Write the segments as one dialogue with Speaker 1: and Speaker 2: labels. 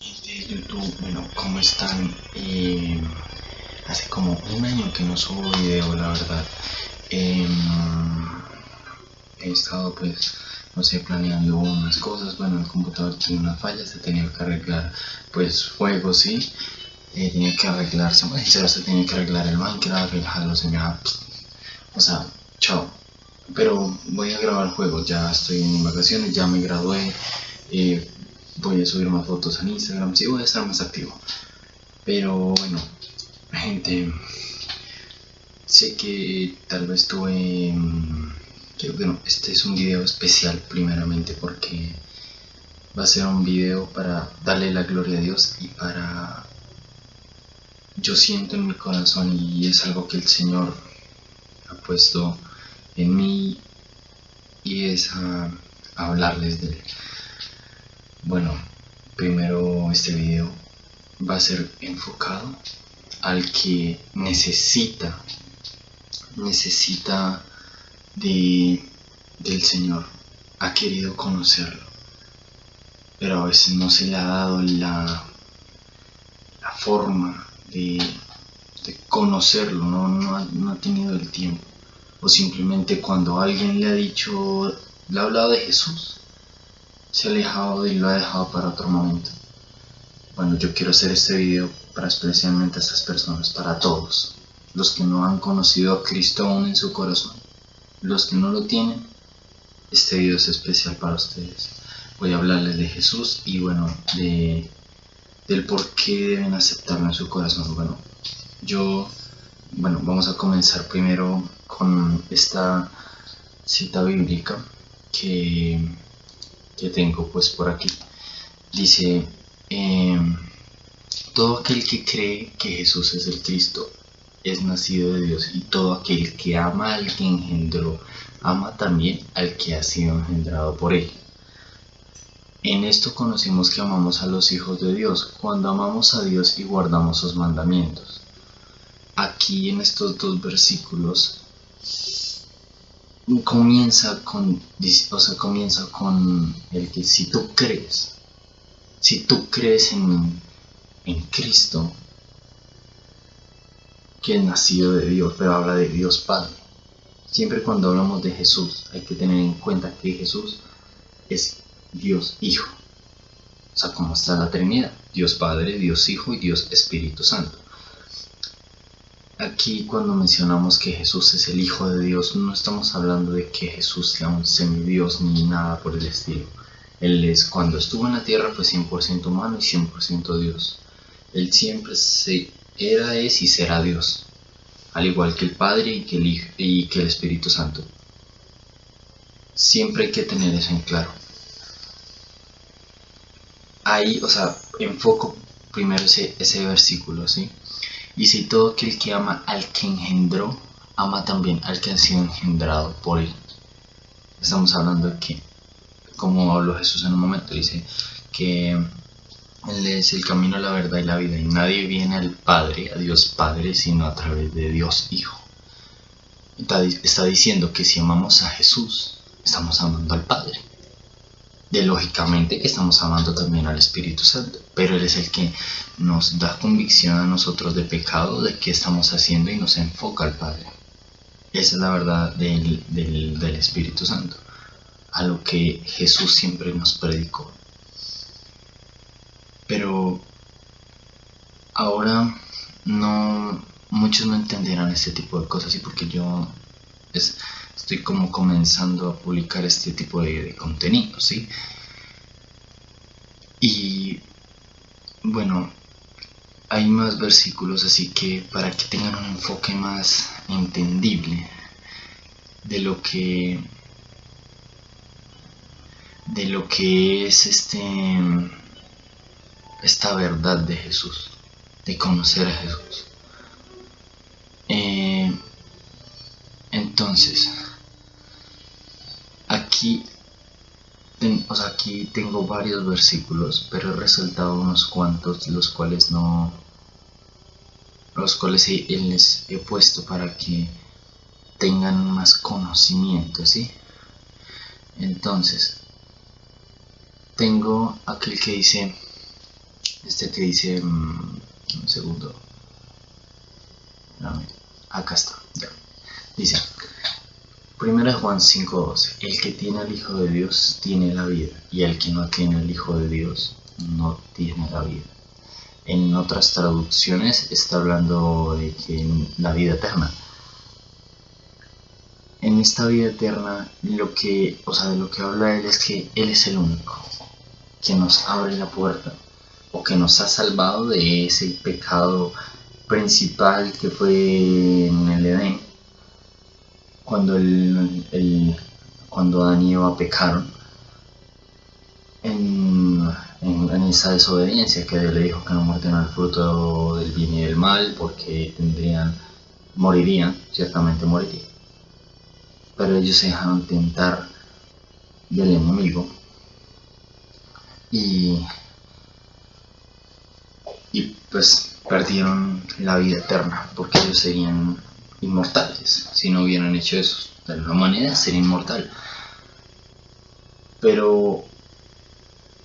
Speaker 1: YouTube, bueno, ¿cómo están? Eh, hace como un año que no subo video, la verdad. Em, he estado pues, no sé, planeando unas cosas, bueno, el computador tiene una falla, se tenía que arreglar pues juegos, sí. Eh, tenía que arreglarse, bueno, se tenía que arreglar el Minecraft, el Halo, se me o sea, chao. Pero voy a grabar juegos, ya estoy en vacaciones, ya me gradué. Eh, voy a subir más fotos en Instagram, sí voy a estar más activo. Pero bueno, gente, sé que tal vez tuve... Que, bueno, este es un video especial primeramente porque va a ser un video para darle la gloria a Dios y para... Yo siento en mi corazón y es algo que el Señor ha puesto en mí y es a hablarles de él. Bueno, primero este video va a ser enfocado al que necesita, necesita de, del Señor, ha querido conocerlo, pero a veces no se le ha dado la, la forma de, conocerlo, no, no ha tenido el tiempo. O simplemente cuando alguien le ha dicho, le ha hablado de Jesús, se ha alejado y lo ha dejado para otro momento. Bueno, yo quiero hacer este video para especialmente a estas personas, para todos, los que no han conocido a Cristo aún en su corazón, los que no lo tienen, este video es especial para ustedes. Voy a hablarles de Jesús y bueno, de, del por qué deben aceptarlo en su corazón. Bueno, yo, bueno, vamos a comenzar primero con esta cita bíblica que que tengo pues por aquí. Dice, em, todo aquel que cree que Jesús es el Cristo es nacido de Dios y todo aquel que ama al que engendró, ama también al que ha sido engendrado por él. En esto conocimos que amamos a los hijos de Dios, cuando amamos a Dios y guardamos sus mandamientos. Aquí en estos dos versículos comienza con, o sea, comienza con el que si tú crees, si tú crees en, en Cristo, que es nacido de Dios, pero habla de Dios Padre. Siempre cuando hablamos de Jesús hay que tener en cuenta que Jesús es Dios Hijo. O sea, como está la Trinidad, Dios Padre, Dios Hijo y Dios Espíritu Santo. Aquí cuando mencionamos que Jesús es el Hijo de Dios, no estamos hablando de que Jesús sea un semidios ni nada por el estilo. Él es, cuando estuvo en la tierra fue 100% humano y 100% Dios. Él siempre se, era, es y será Dios, al igual que el Padre y que el, Espíritu Santo. Siempre hay que tener eso en claro. Ahí, o sea, enfoco primero ese, ese versículo, ¿sí? Y si todo aquel que ama al que engendró, ama también al que ha sido engendrado por él. Estamos hablando de que, como habló Jesús en un momento, dice que Él es el camino, la verdad y la vida. Y nadie viene al Padre, a Dios Padre, sino a través de Dios Hijo. Está, diciendo que si amamos a Jesús, estamos amando al Padre de lógicamente que estamos amando también al Espíritu Santo, pero Él es el que nos da convicción a nosotros de pecado, de qué estamos haciendo y nos enfoca al Padre. Esa es la verdad del, del Espíritu Santo, a lo que Jesús siempre nos predicó. Pero ahora no muchos no entenderán este tipo de cosas y porque yo es, estoy como comenzando a publicar este tipo de, contenido, ¿sí? Y bueno, hay más versículos, así que para que tengan un enfoque más entendible de lo que de lo que es este esta verdad de Jesús, de conocer a Jesús. Eh, entonces, aquí, o sea, aquí tengo varios versículos, pero he resaltado unos cuantos, los cuales no, los cuales les he puesto para que tengan más conocimiento, ¿sí? Entonces, tengo aquel que dice, Este que dice, mm, un segundo, acá está, ya. Dice, Primera Juan 5.12, el que tiene al Hijo de Dios tiene la vida, y el que no tiene al Hijo de Dios no tiene la vida. En otras traducciones está hablando de que la vida eterna. En esta vida eterna, lo que, o sea, de lo que habla él es que él es el único que nos abre la puerta o que nos ha salvado de ese pecado principal que fue en el Edén cuando, el, cuando Adán y Eva pecaron en, esa desobediencia que Dios le dijo que no muerden el fruto del bien y del mal porque tendrían, morirían, ciertamente morirían. Pero ellos se dejaron tentar del enemigo y, y pues perdieron la vida eterna porque ellos serían inmortales si no hubieran hecho eso. La humanidad sería inmortal. Pero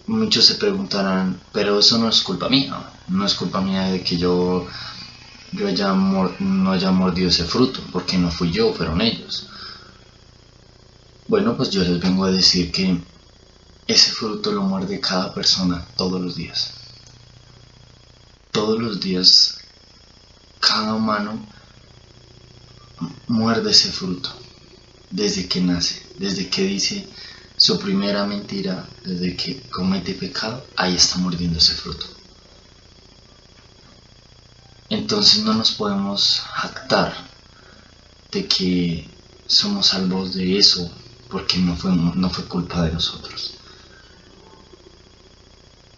Speaker 1: muchos se preguntarán, pero eso no es culpa mía, no es culpa mía de que yo, yo haya no haya mordido ese fruto, porque no fui yo, fueron ellos. Bueno, pues yo les vengo a decir que ese fruto lo muerde cada persona todos los días. Todos los días, cada humano muerde ese fruto desde que nace, desde que dice su primera mentira, desde que comete pecado, ahí está mordiendo ese fruto. Entonces no nos podemos jactar de que somos salvos de eso porque no fue, no fue culpa de nosotros.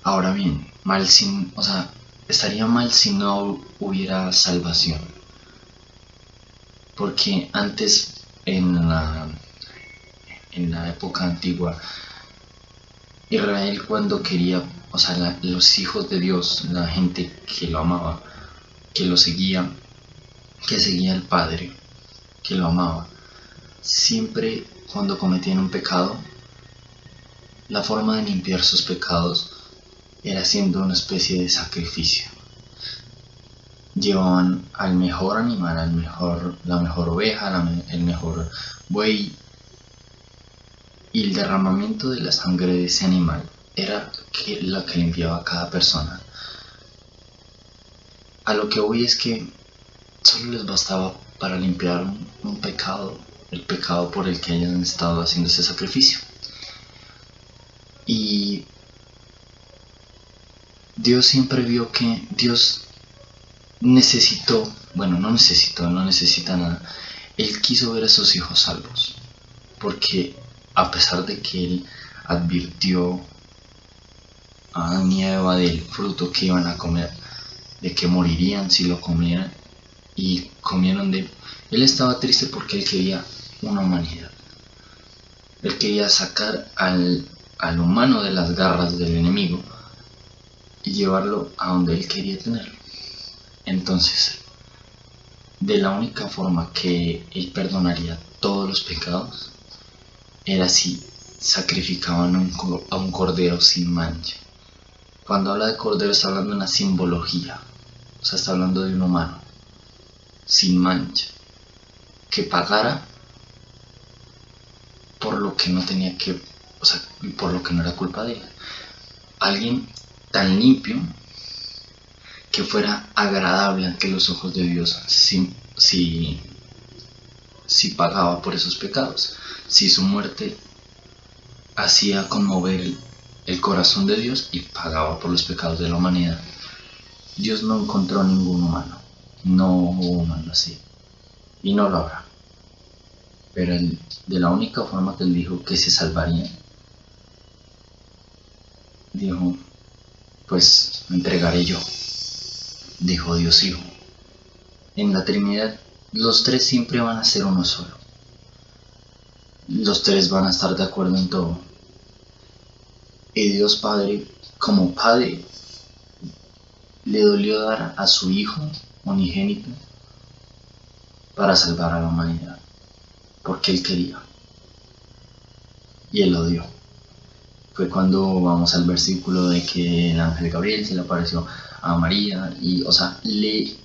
Speaker 1: Ahora bien, mal sin, o sea, estaría mal si no hubiera salvación porque antes en la, en la época antigua, Israel cuando quería, o sea, los hijos de Dios, la gente que lo amaba, que lo seguía, que seguía al Padre, que lo amaba, siempre cuando cometían un pecado, la forma de limpiar sus pecados era haciendo una especie de sacrificio llevaban al mejor animal, al mejor, la mejor oveja, el mejor buey. Y el derramamiento de la sangre de ese animal era la que limpiaba a cada persona. A lo que voy es que solo les bastaba para limpiar un, un pecado, el pecado por el que hayan estado haciendo ese sacrificio. Y Dios siempre vio que Dios necesitó, bueno, no necesitó, no necesita nada. Él quiso ver a sus hijos salvos, porque a pesar de que él advirtió a Adán y Eva del fruto que iban a comer, de que morirían si lo comieran, y comieron de él, estaba triste porque él quería una humanidad. Él quería sacar al, al humano de las garras del enemigo y llevarlo a donde él quería tenerlo. Entonces, de la única forma que Él perdonaría todos los pecados era si sacrificaban a un cordero sin mancha. Cuando habla de cordero está hablando de una simbología, o sea, está hablando de un humano sin mancha, que pagara por lo que no tenía que, o sea, por lo que no era culpa de él. Alguien tan limpio que fuera agradable ante los ojos de Dios si, si, si pagaba por esos pecados, si su muerte hacía conmover el, corazón de Dios y pagaba por los pecados de la humanidad. Dios no encontró ningún humano, no hubo humano así, y no lo habrá. Pero de la única forma que él dijo que se salvaría, dijo, pues me entregaré yo dijo Dios Hijo. En la Trinidad, los tres siempre van a ser uno solo. Los tres van a estar de acuerdo en todo. Y Dios Padre, como Padre, le dolió dar a su Hijo unigénito para salvar a la humanidad, porque Él quería. Y Él lo dio. fue cuando vamos al versículo de que el ángel Gabriel se le apareció a María y, o sea, le,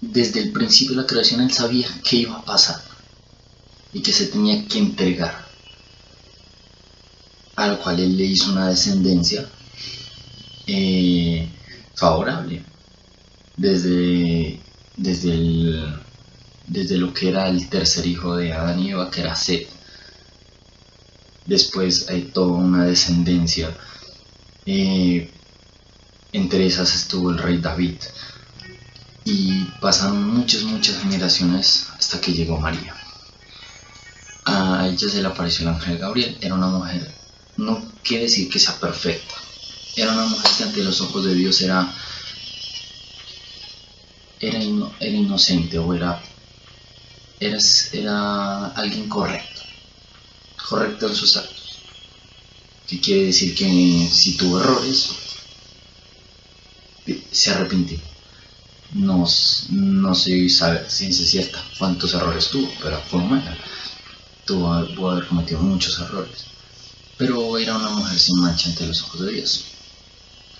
Speaker 1: desde el principio de la creación él sabía qué iba a pasar y que se tenía que entregar, a lo cual él le hizo una descendencia eh, favorable desde, desde, el, desde lo que era el tercer hijo de Adán y Eva, que era Seth. Después hay toda una descendencia. Eh, entre esas estuvo el rey David. Y pasaron muchas, muchas generaciones hasta que llegó María. A ella se le apareció el ángel Gabriel. Era una mujer, no quiere decir que sea perfecta. Era una mujer que ante los ojos de Dios era era, inocente o era, era, era alguien correcto, correcto en sus actos. Que quiere decir que si tuvo errores, se arrepintió. No, no se sabe ciencia cierta cuántos errores tuvo, pero fue humana. Tuvo, pudo haber cometido muchos errores. Pero era una mujer sin mancha ante los ojos de Dios.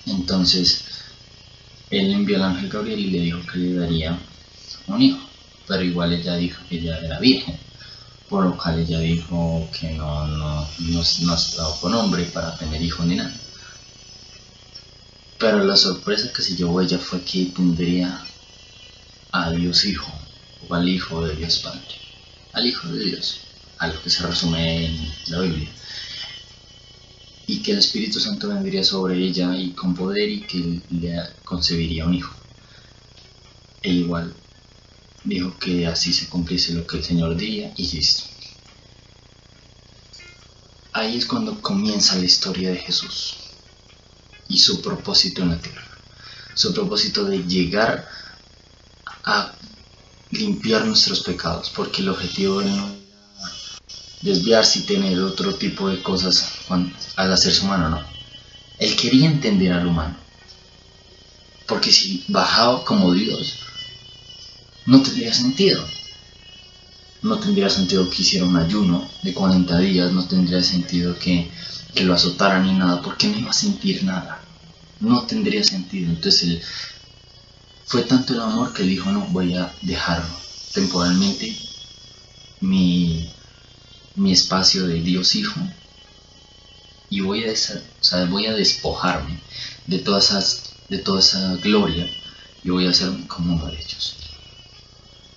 Speaker 1: Entonces, él envió al ángel Gabriel y le dijo que le daría un hijo, pero igual ella dijo que ella era virgen, por lo cual ella dijo que no, no, no, no estaba con hombre para tener hijos ni nada. Pero la sorpresa que se llevó ella fue que tendría a Dios Hijo, o al Hijo de Dios Padre, al Hijo de Dios, a lo que se resume en la Biblia y que el Espíritu Santo vendría sobre ella y con poder y que le concebiría un hijo. E igual dijo que así se cumpliese lo que el Señor diría y listo. Ahí es cuando comienza la historia de Jesús y su propósito en la tierra. Su propósito de llegar a limpiar nuestros pecados, porque el objetivo no desviarse y tener otro tipo de cosas al hacerse humano, no. Él quería entender al humano. Porque si bajaba como Dios, no tendría sentido. No tendría sentido que hiciera un ayuno de 40 días, no tendría sentido que, que lo azotaran ni nada, porque no iba a sentir nada. No tendría sentido. Entonces él, fue tanto el amor que dijo, no, voy a dejarlo temporalmente mi, mi espacio de Dios Hijo y voy a, voy a despojarme de, todas esas, de toda esa gloria y voy a ser como uno de ellos.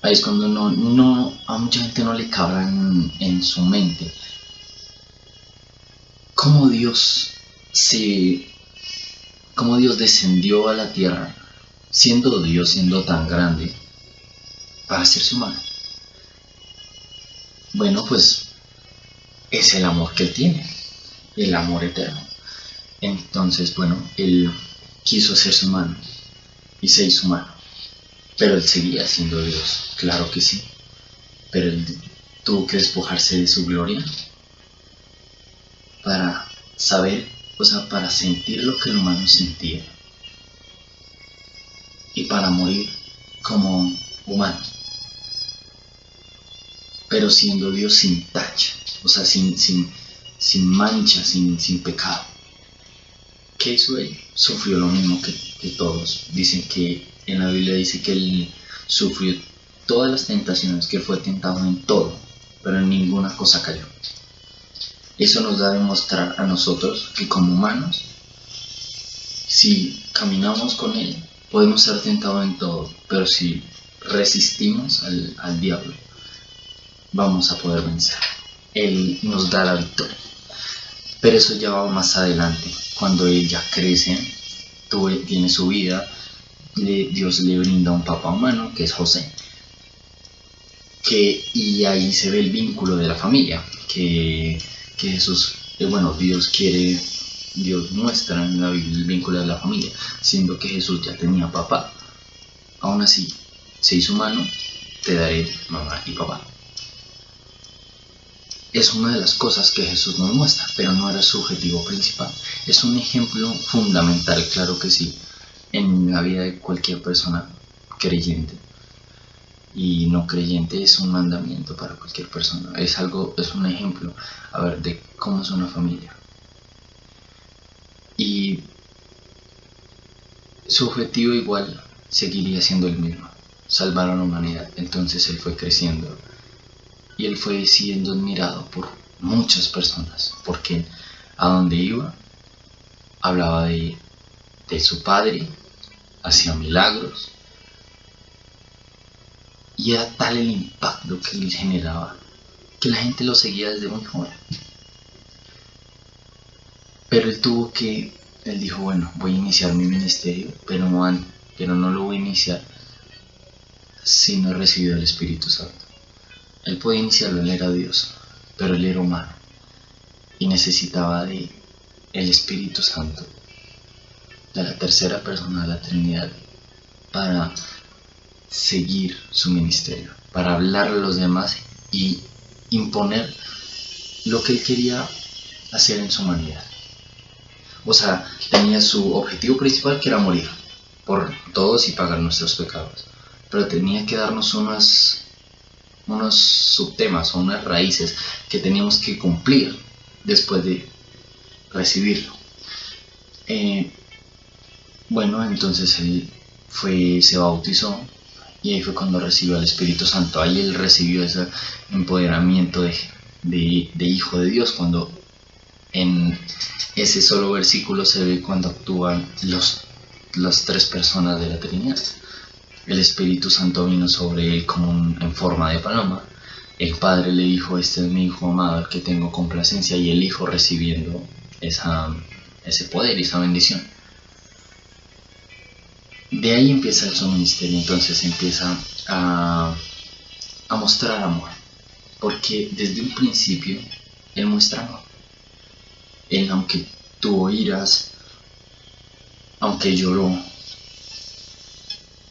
Speaker 1: Ahí es cuando no, no, a mucha gente no le cabra en, su mente cómo Dios se cómo Dios descendió a la tierra siendo Dios, siendo tan grande, para hacerse humano. Bueno, pues es el amor que él tiene, el amor eterno. Entonces, bueno, él quiso hacerse humano y se hizo humano, pero él seguía siendo Dios, claro que sí, pero él tuvo que despojarse de su gloria para saber, o sea, para sentir lo que el humano sentía y para morir como humano, pero siendo Dios sin tacha o sea, sin, sin, sin mancha, sin, sin pecado. ¿Qué hizo él? Sufrió lo mismo que, que todos. Dicen que en la Biblia dice que él sufrió todas las tentaciones, que fue tentado en todo, pero en ninguna cosa cayó. Eso nos da a demostrar a nosotros que como humanos, si caminamos con Él, podemos ser tentados en todo, pero si resistimos al, al diablo, vamos a poder vencer. Él nos da la victoria. Pero eso ya va más adelante, cuando Él ya crece, tiene su vida, Dios le brinda un papá humano, que es José. Que, y ahí se ve el vínculo de la familia, que, Jesús, eh, bueno, Dios quiere, Dios muestra en la Biblia el vínculo de la familia, siendo que Jesús ya tenía papá. Aún así, se hizo humano, te daré mamá y papá es una de las cosas que Jesús nos muestra, pero no era su objetivo principal. Es un ejemplo fundamental, claro que sí, en la vida de cualquier persona creyente. Y no creyente es un mandamiento para cualquier persona. Es algo, es un ejemplo, a ver, de cómo es una familia. Y su objetivo igual seguiría siendo el mismo, salvar a la humanidad. Entonces él fue creciendo y él fue siendo admirado por muchas personas, porque a donde iba hablaba de, de su padre, hacía milagros, y era tal el impacto que él generaba que la gente lo seguía desde muy joven. Pero él tuvo que, él dijo, bueno, voy a iniciar mi ministerio, pero no, pero no lo voy a iniciar si no he recibido el Espíritu Santo. Él podía iniciarlo, él era Dios, pero él era humano y necesitaba de el Espíritu Santo, de la tercera persona de la Trinidad, para seguir su ministerio, para hablar a los demás y imponer lo que él quería hacer en su humanidad. O sea, tenía su objetivo principal que era morir por todos y pagar nuestros pecados. Pero tenía que darnos unos subtemas o unas raíces que teníamos que cumplir después de recibirlo. Eh, bueno, entonces él fue, se bautizó y ahí fue cuando recibió al Espíritu Santo. Ahí él recibió ese empoderamiento de, de, hijo de Dios, cuando en ese solo versículo se ve cuando actúan los, las tres personas de la Trinidad. El Espíritu Santo vino sobre él como en forma de paloma. El Padre le dijo, este es mi Hijo amado, que tengo complacencia, y el Hijo recibiendo esa, ese poder, esa bendición de ahí empieza su ministerio, entonces empieza a, a mostrar amor, porque desde un principio él muestra amor. Él, aunque tuvo iras, aunque lloró,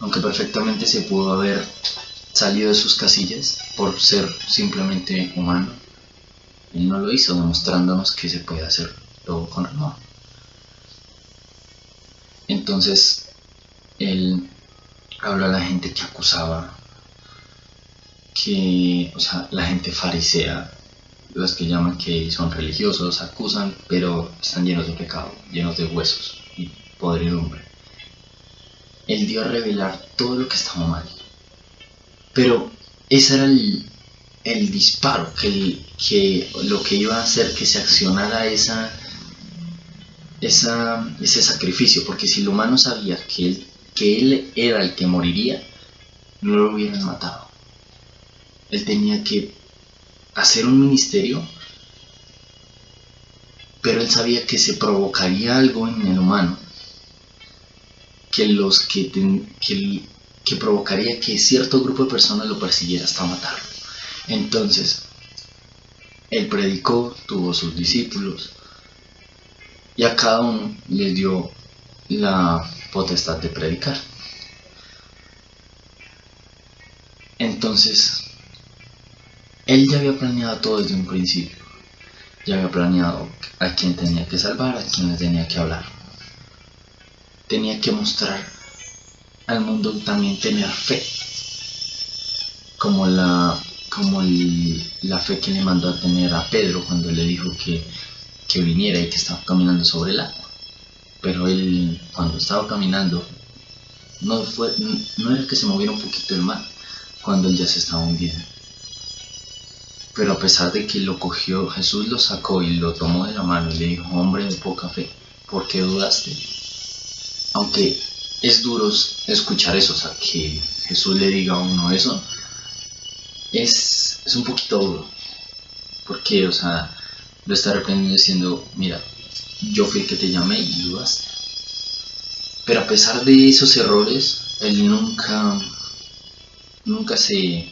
Speaker 1: aunque perfectamente se pudo haber salido de sus casillas por ser simplemente humano, él no lo hizo, demostrándonos que se puede hacer todo con amor. Entonces, él habla a la gente que acusaba, que, o sea, la gente farisea, los que llaman que son religiosos, acusan, pero están llenos de pecado, llenos de huesos y podredumbre. Él dio a revelar todo lo que estaba mal. Pero ese era el, el disparo, que, que lo que iba a hacer que se accionara esa, esa, ese sacrificio, porque si el humano sabía que él que él era el que moriría, no lo hubieran matado. Él tenía que hacer un ministerio, pero él sabía que se provocaría algo en el humano, que los que, que, provocaría que cierto grupo de personas lo persiguiera hasta matarlo. Entonces, él predicó, tuvo sus discípulos, y a cada uno les dio la potestad de predicar. Entonces, él ya había planeado todo desde un principio. Ya había planeado a quién tenía que salvar, a quién le tenía que hablar. Tenía que mostrar al mundo también tener fe. Como la, como la fe que le mandó a tener a Pedro cuando le dijo que, que viniera y que estaba caminando sobre el agua pero él cuando estaba caminando no, fue, no era que se moviera un poquito el mar cuando él ya se estaba hundiendo. Pero a pesar de que lo cogió, Jesús lo sacó y lo tomó de la mano y le dijo, hombre de poca fe, ¿por qué dudaste? Aunque es duro escuchar eso, o sea, que Jesús le diga a uno eso, es, es un poquito duro. Porque, o sea, lo está reprendiendo diciendo, mira, yo fui el que te llamé y dudaste. Pero a pesar de esos errores, él nunca, nunca se,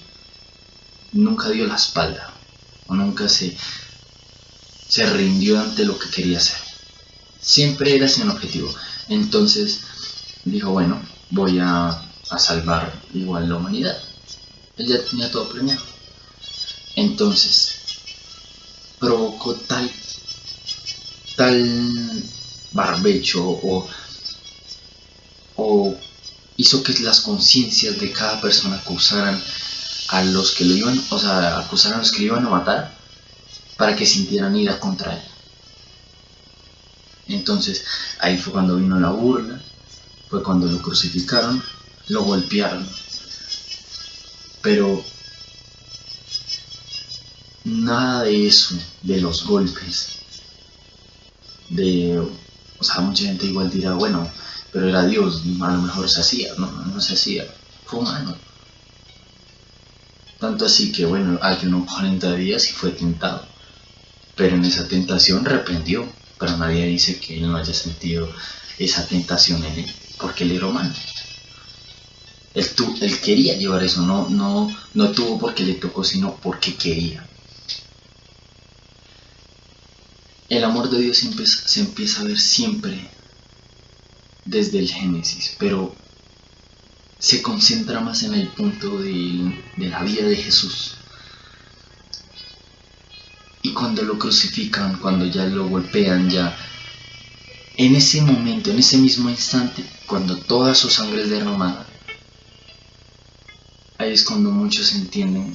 Speaker 1: nunca dio la espalda, o nunca se, se rindió ante lo que quería hacer. Siempre era sin objetivo. Entonces dijo, bueno, voy a, a salvar igual la humanidad. Él ya tenía todo planeado. Entonces provocó tal tal barbecho o, o hizo que las conciencias de cada persona acusaran a los que lo iban, o sea, acusaran a los que lo iban a matar para que sintieran ira contra él. Entonces ahí fue cuando vino la burla, fue cuando lo crucificaron, lo golpearon. Pero nada de eso, de los golpes, de, o sea, mucha gente igual dirá, bueno, pero era Dios, a lo mejor se hacía, no, no se hacía, fue humano. Tanto así que, bueno, ayunó 40 días y fue tentado. Pero en esa tentación reprendió. Pero nadie dice que él no haya sentido esa tentación en él, porque él era humano. Él, él quería llevar eso, no, no, no tuvo porque le tocó, sino porque quería. El amor de Dios se empieza a ver siempre desde el Génesis, pero se concentra más en el punto de, la vida de Jesús. Y cuando lo crucifican, cuando ya lo golpean, ya en ese momento, en ese mismo instante, cuando toda su sangre es derramada, ahí es cuando muchos entienden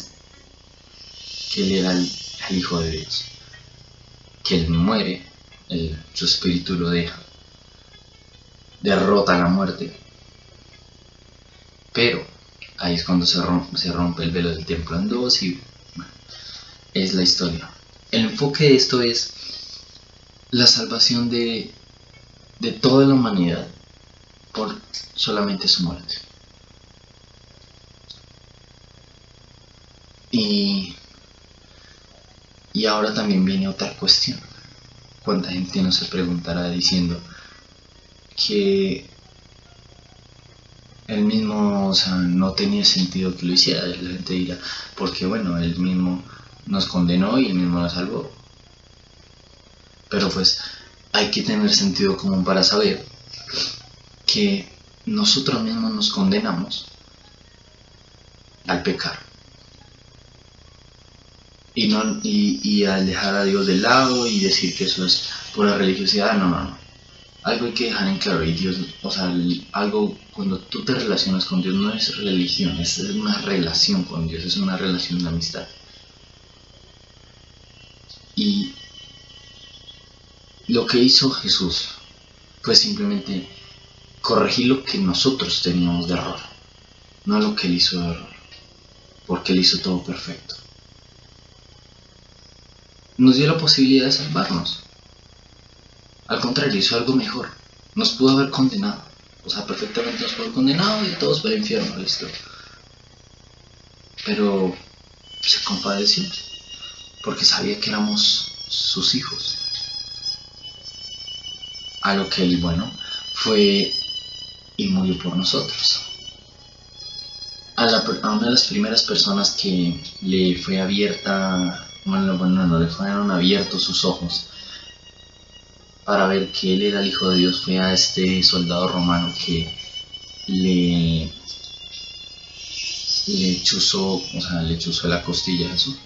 Speaker 1: que él era el, Hijo de Dios, que él muere, su espíritu lo deja, derrota la muerte pero ahí es cuando se rompe, el velo del templo en dos y es la historia. El enfoque de esto es la salvación de, de toda la humanidad por solamente su muerte. Y, y ahora también viene otra cuestión. ¿Cuánta gente no se preguntará diciendo que él mismo, o sea, no tenía sentido que lo hiciera. La gente dirá, porque bueno, él mismo nos condenó y él mismo nos salvó. Pero pues hay que tener sentido común para saber que nosotros mismos nos condenamos al pecar. Y, no, y, y al dejar a Dios de lado y decir que eso es pura religiosidad, no, no, no algo hay que dejar en claro y Dios, o sea, algo cuando tú te relacionas con Dios no es religión, es una relación con Dios, es una relación de amistad. Y lo que hizo Jesús fue simplemente corregir lo que nosotros teníamos de error, no lo que él hizo de error, porque él hizo todo perfecto. Nos dio la posibilidad de salvarnos. Al contrario, hizo algo mejor. Nos pudo haber condenado. O sea, perfectamente nos pudo haber condenado y todos para el infierno, listo. Pero se compadeció. Porque sabía que éramos sus hijos. A lo que él, bueno, fue y murió por nosotros. A, a, una de las primeras personas que le fue abierta, bueno, bueno, no le fueron abiertos sus ojos para ver que él era el Hijo de Dios fue a este soldado romano que le, chuzó, o sea, le chuzó la costilla a Jesús,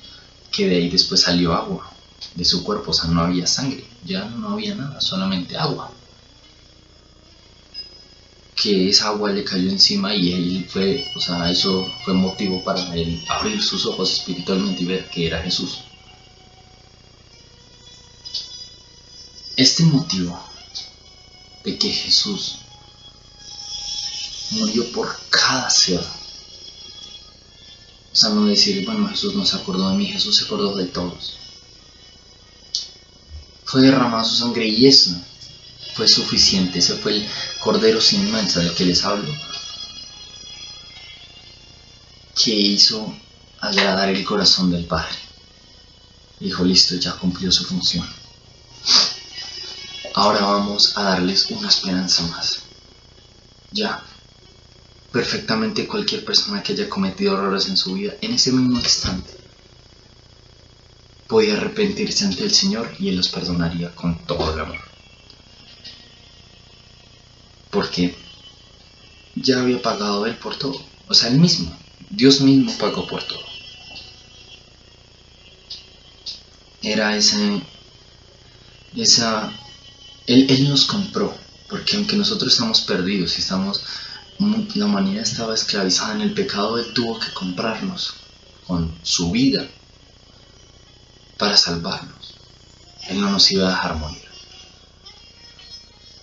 Speaker 1: que de ahí después salió agua de su cuerpo, o sea, no había sangre, ya no había nada, solamente agua. Que esa agua le cayó encima y él fue, o sea, eso fue motivo para él abrir sus ojos espiritualmente y ver que era Jesús. Este motivo de que Jesús murió por cada ser. O sea, no decir, bueno, Jesús no se acordó de mí, Jesús se acordó de todos. Fue derramada su sangre y eso fue suficiente. Ese fue el cordero sin mancha del que les hablo, que hizo agradar el corazón del Padre. Dijo, listo, ya cumplió su función. Ahora vamos a darles una esperanza más. Ya, perfectamente cualquier persona que haya cometido errores en su vida, en ese mismo instante, podía arrepentirse ante el Señor y Él los perdonaría con todo el amor. Porque ya había pagado Él por todo. O sea, Él mismo, Dios mismo pagó por todo. Era ese, esa él, nos compró, porque aunque nosotros estamos perdidos y estamos, la humanidad estaba esclavizada en el pecado, Él tuvo que comprarnos con su vida para salvarnos. Él no nos iba a dejar morir.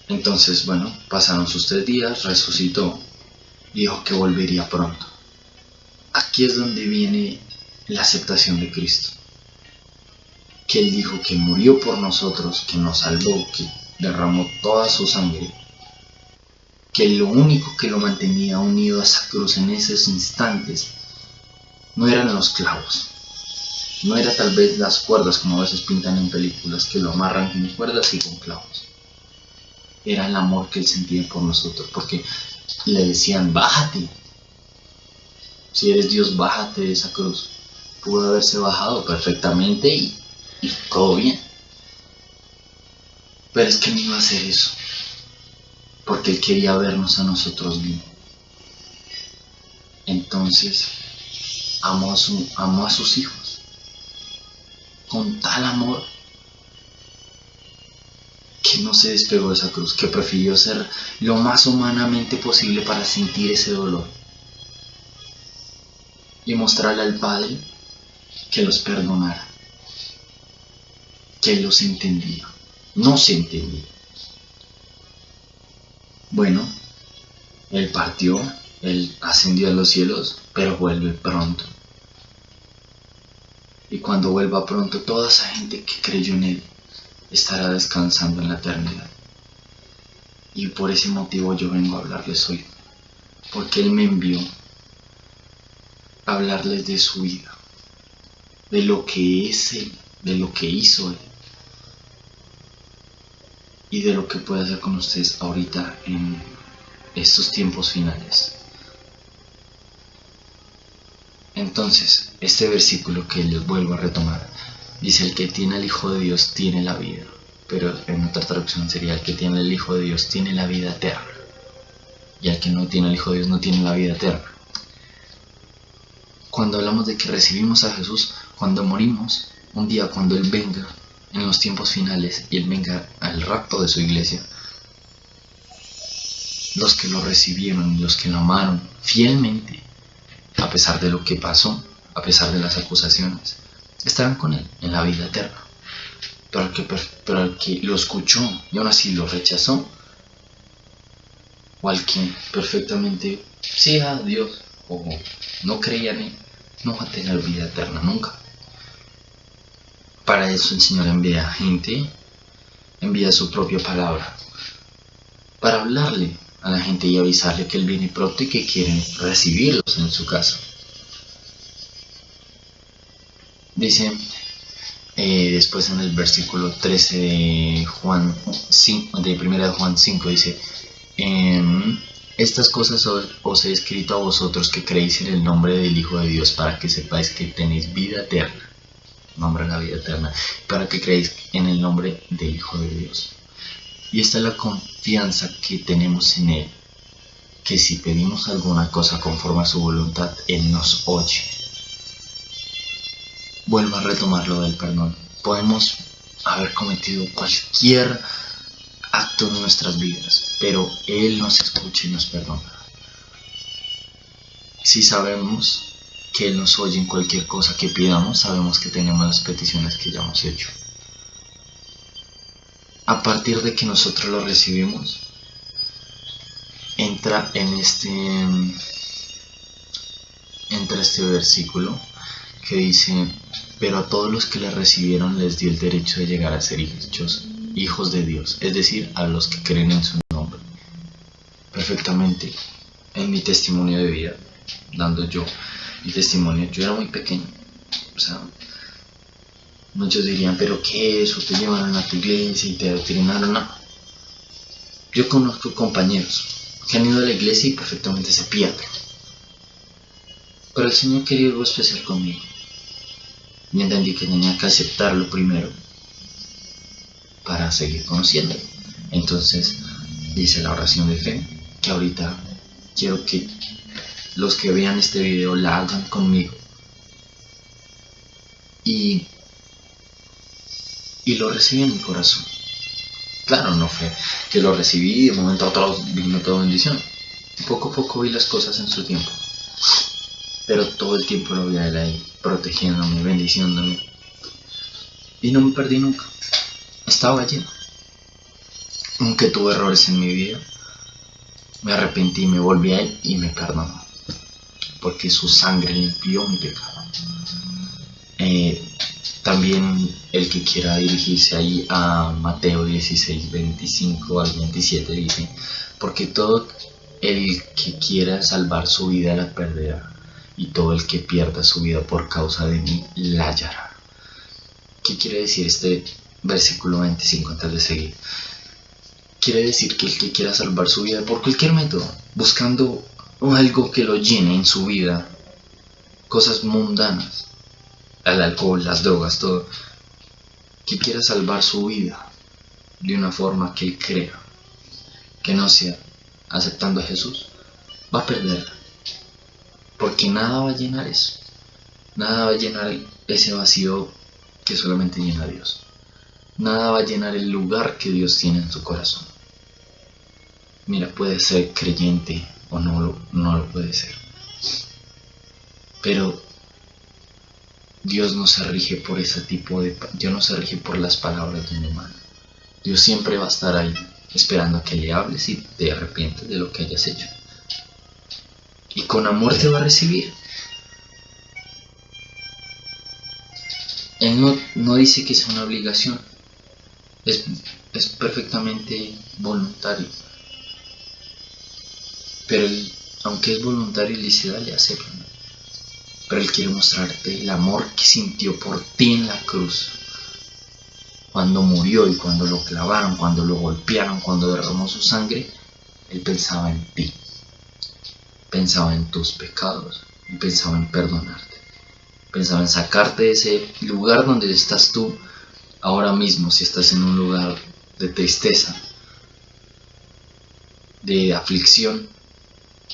Speaker 1: Entonces, bueno, pasaron sus tres días, resucitó dijo que volvería pronto. Aquí es donde viene la aceptación de Cristo. Que Él dijo que murió por nosotros, que nos salvó, que derramó toda su sangre, que lo único que lo mantenía unido a esa cruz en esos instantes no eran los clavos, no era tal vez las cuerdas como a veces pintan en películas que lo amarran con cuerdas y con clavos. Era el amor que él sentía por nosotros, porque le decían, bájate. Si eres Dios, bájate de esa cruz. Pudo haberse bajado perfectamente y, y todo bien. Pero es que no iba a hacer eso. Porque Él quería vernos a nosotros bien. Entonces, amó a, su, amó a sus hijos. Con tal amor que no se despegó de esa cruz, que prefirió ser lo más humanamente posible para sentir ese dolor y mostrarle al Padre que los perdonara, que los entendía, no se entendía. Bueno, Él partió, Él ascendió a los cielos, pero vuelve pronto. Y cuando vuelva pronto, toda esa gente que creyó en Él estará descansando en la eternidad. Y por ese motivo yo vengo a hablarles hoy, porque Él me envió a hablarles de su vida, de lo que es Él, de lo que hizo Él y de lo que puede hacer con ustedes ahorita en estos tiempos finales. Entonces, este versículo que les vuelvo a retomar, dice el que tiene al Hijo de Dios tiene la vida, pero en otra traducción sería el que tiene el Hijo de Dios tiene la vida eterna, y el que no tiene al Hijo de Dios no tiene la vida eterna. Cuando hablamos de que recibimos a Jesús, cuando morimos, un día cuando Él venga, en los tiempos finales y Él venga al rapto de su iglesia, los que lo recibieron y los que lo amaron fielmente, a pesar de lo que pasó, a pesar de las acusaciones, estarán con Él en la vida eterna. Pero el que, lo escuchó y aún así lo rechazó, o al que perfectamente sí a Dios o no creía en Él, no va a tener vida eterna nunca. Para eso el Señor envía gente, envía su propia palabra, para hablarle a la gente y avisarle que Él viene pronto y que quieren recibirlos en su casa. Dice eh, después en el versículo 13 de Juan 5, de 1 Juan 5, dice, em, estas cosas os he escrito a vosotros que creéis en el nombre del Hijo de Dios para que sepáis que tenéis vida eterna nombre de la vida eterna, para que creáis en el nombre del Hijo de Dios. Y esta es la confianza que tenemos en Él, que si pedimos alguna cosa conforme a su voluntad, Él nos oye. Vuelvo a retomar lo del perdón. Podemos haber cometido cualquier acto en nuestras vidas, pero Él nos escucha y nos perdona. Si sabemos que Él nos oye en cualquier cosa que pidamos, sabemos que tenemos las peticiones que ya hemos hecho. A partir de que nosotros lo recibimos, entra en este, entra este versículo que dice, pero a todos los que le recibieron les dio el derecho de llegar a ser hijos, hijos de Dios, es decir, a los que creen en su nombre. Perfectamente, en mi testimonio de vida, dando yo mi testimonio. Yo era muy pequeño. O sea, muchos dirían, pero ¿qué eso? Te llevaron a tu iglesia y te adoctrinaron. No. Yo conozco compañeros que han ido a la iglesia y perfectamente se pierden. Pero el Señor quería algo especial conmigo. Y entendí que tenía que aceptarlo primero para seguir conociéndolo. Entonces hice la oración de fe, que ahorita quiero que los que vean este video la hagan conmigo. Y, y lo recibí en mi corazón. Claro, no fue que lo recibí de momento a otro vino toda bendición. Poco a poco vi las cosas en su tiempo. Pero todo el tiempo lo vi a él ahí, protegiéndome, bendiciéndome. Y no me perdí nunca. Estaba allí. aunque tuve errores en mi vida, me arrepentí, me volví a Él y me perdonó, porque su sangre limpió mi pecado. Eh, también el que quiera dirigirse ahí a Mateo 16, 25 al 27 dice, porque todo el que quiera salvar su vida la perderá, y todo el que pierda su vida por causa de mí la hallará. ¿Qué quiere decir este versículo 25 antes de seguir? Quiere decir que el que quiera salvar su vida por cualquier método, buscando algo que lo llene en su vida, cosas mundanas, el alcohol, las drogas, todo, que quiera salvar su vida de una forma que él crea, que no sea aceptando a Jesús, va a perderla. Porque nada va a llenar eso. Nada va a llenar ese vacío que solamente llena Dios. Nada va a llenar el lugar que Dios tiene en su corazón. Mira, puede ser creyente o no lo, no lo puede ser. Pero Dios no se rige por ese tipo de... Dios no se rige por las palabras de un humano. Dios siempre va a estar ahí esperando a que le hables y te arrepientes de lo que hayas hecho. Y con amor te va a recibir. Él no, dice que sea una obligación. Es, perfectamente voluntario. Pero aunque es voluntario, él dice, dale, hacerlo. Pero él quiere mostrarte el amor que sintió por ti en la cruz cuando murió y cuando lo clavaron, cuando lo golpearon, cuando derramó su sangre, Él pensaba en ti, pensaba en tus pecados y pensaba en perdonarte, pensaba en sacarte de ese lugar donde estás tú ahora mismo, si estás en un lugar de tristeza, de aflicción.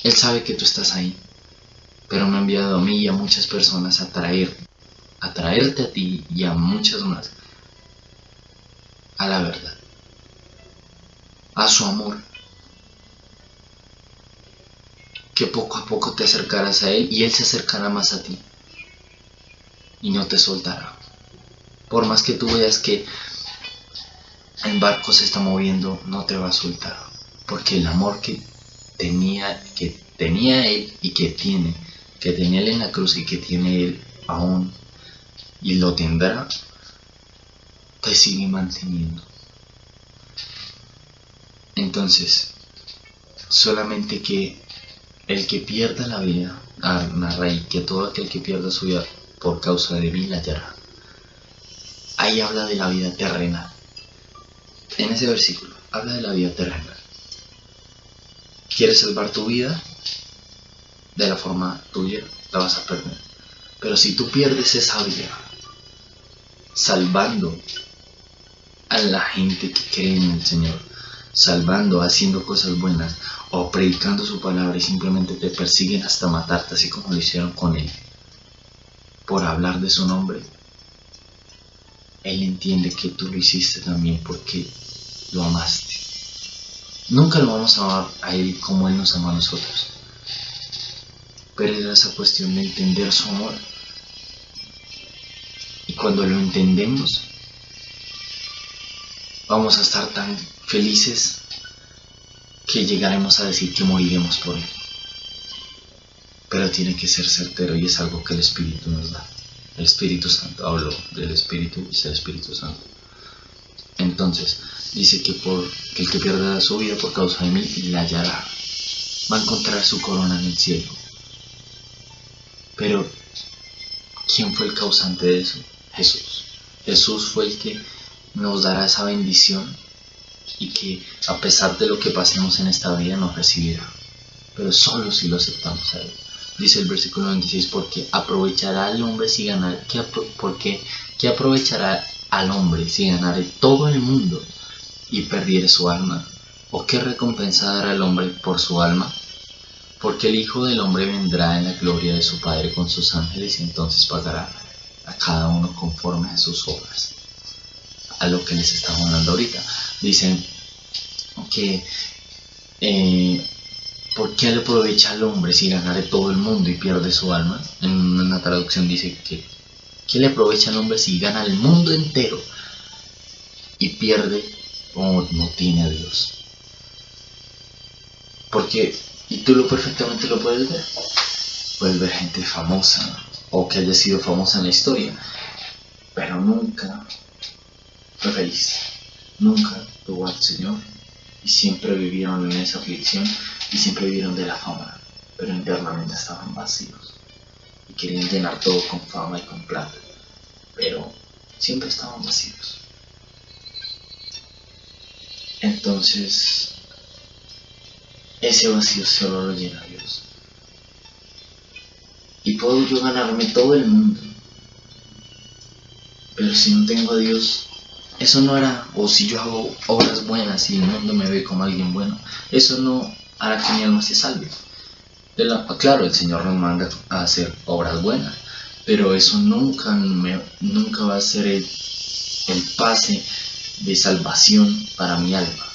Speaker 1: Él sabe que tú estás ahí, pero me ha enviado a mí y a muchas personas a traer, a traerte a ti y a muchas más a la verdad, a su amor. Que poco a poco te acercarás a Él y Él se acercará más a ti y no te soltará. Por más que tú veas que el barco se está moviendo, no te va a soltar. Porque el amor que tenía, que tenía Él y que tiene, que tenía Él en la cruz y que tiene Él aún y lo tendrá, te sigue manteniendo. Entonces, solamente que el que pierda la vida, narra y que todo aquel que pierda su vida por causa de mí la hallará. Ahí habla de la vida terrenal. En ese versículo, habla de la vida terrenal. ¿Quieres salvar tu vida? De la forma tuya, la vas a perder. Pero si tú pierdes esa vida, salvando a la gente que cree en el Señor, salvando, haciendo cosas buenas o predicando su palabra y simplemente te persiguen hasta matarte, así como lo hicieron con Él, por hablar de su nombre. Él entiende que tú lo hiciste también porque lo amaste. Nunca lo vamos a amar a Él como Él nos ama a nosotros. Pero es esa cuestión de entender su amor. Y cuando lo entendemos, vamos a estar tan felices que llegaremos a decir que moriremos por Él. Pero tiene que ser certero y es algo que el Espíritu nos da. El Espíritu Santo, hablo del Espíritu, es el Espíritu Santo. Entonces, dice que, por, que el que pierda su vida por causa de mí, la hallará. Va a encontrar su corona en el cielo. Pero, ¿quién fue el causante de eso? Jesús. Jesús fue el que nos dará esa bendición y que a pesar de lo que pasemos en esta vida nos recibirá, pero solo si lo aceptamos a Él. Dice el versículo 26, porque aprovechará al hombre si ganar, ¿qué, porque, ¿qué aprovechará al hombre si ganare todo el mundo y perdiere su alma? ¿O qué recompensa dará al hombre por su alma? Porque el Hijo del Hombre vendrá en la gloria de su Padre con sus ángeles y entonces pagará a cada uno conforme a sus obras a lo que les estamos hablando ahorita. Dicen que eh, ¿por qué le aprovecha al hombre si ganare todo el mundo y pierde su alma? En una traducción dice que ¿qué le aprovecha al hombre si gana el mundo entero y pierde o no tiene a Dios. Porque, y tú lo perfectamente lo puedes ver, puedes ver gente famosa o que haya sido famosa en la historia, pero nunca fue feliz, nunca tuvo al Señor y siempre vivieron en esa aflicción y siempre vivieron de la fama, pero internamente estaban vacíos y querían llenar todo con fama y con plata, pero siempre estaban vacíos. Entonces, ese vacío solo lo llena Dios. Y puedo yo ganarme todo el mundo. Pero si no tengo a Dios, eso no hará, o si yo hago obras buenas y el mundo me ve como alguien bueno, eso no hará que mi alma se salve. claro, el Señor nos manda a hacer obras buenas, pero eso nunca, nunca va a ser el, el pase de salvación para mi alma.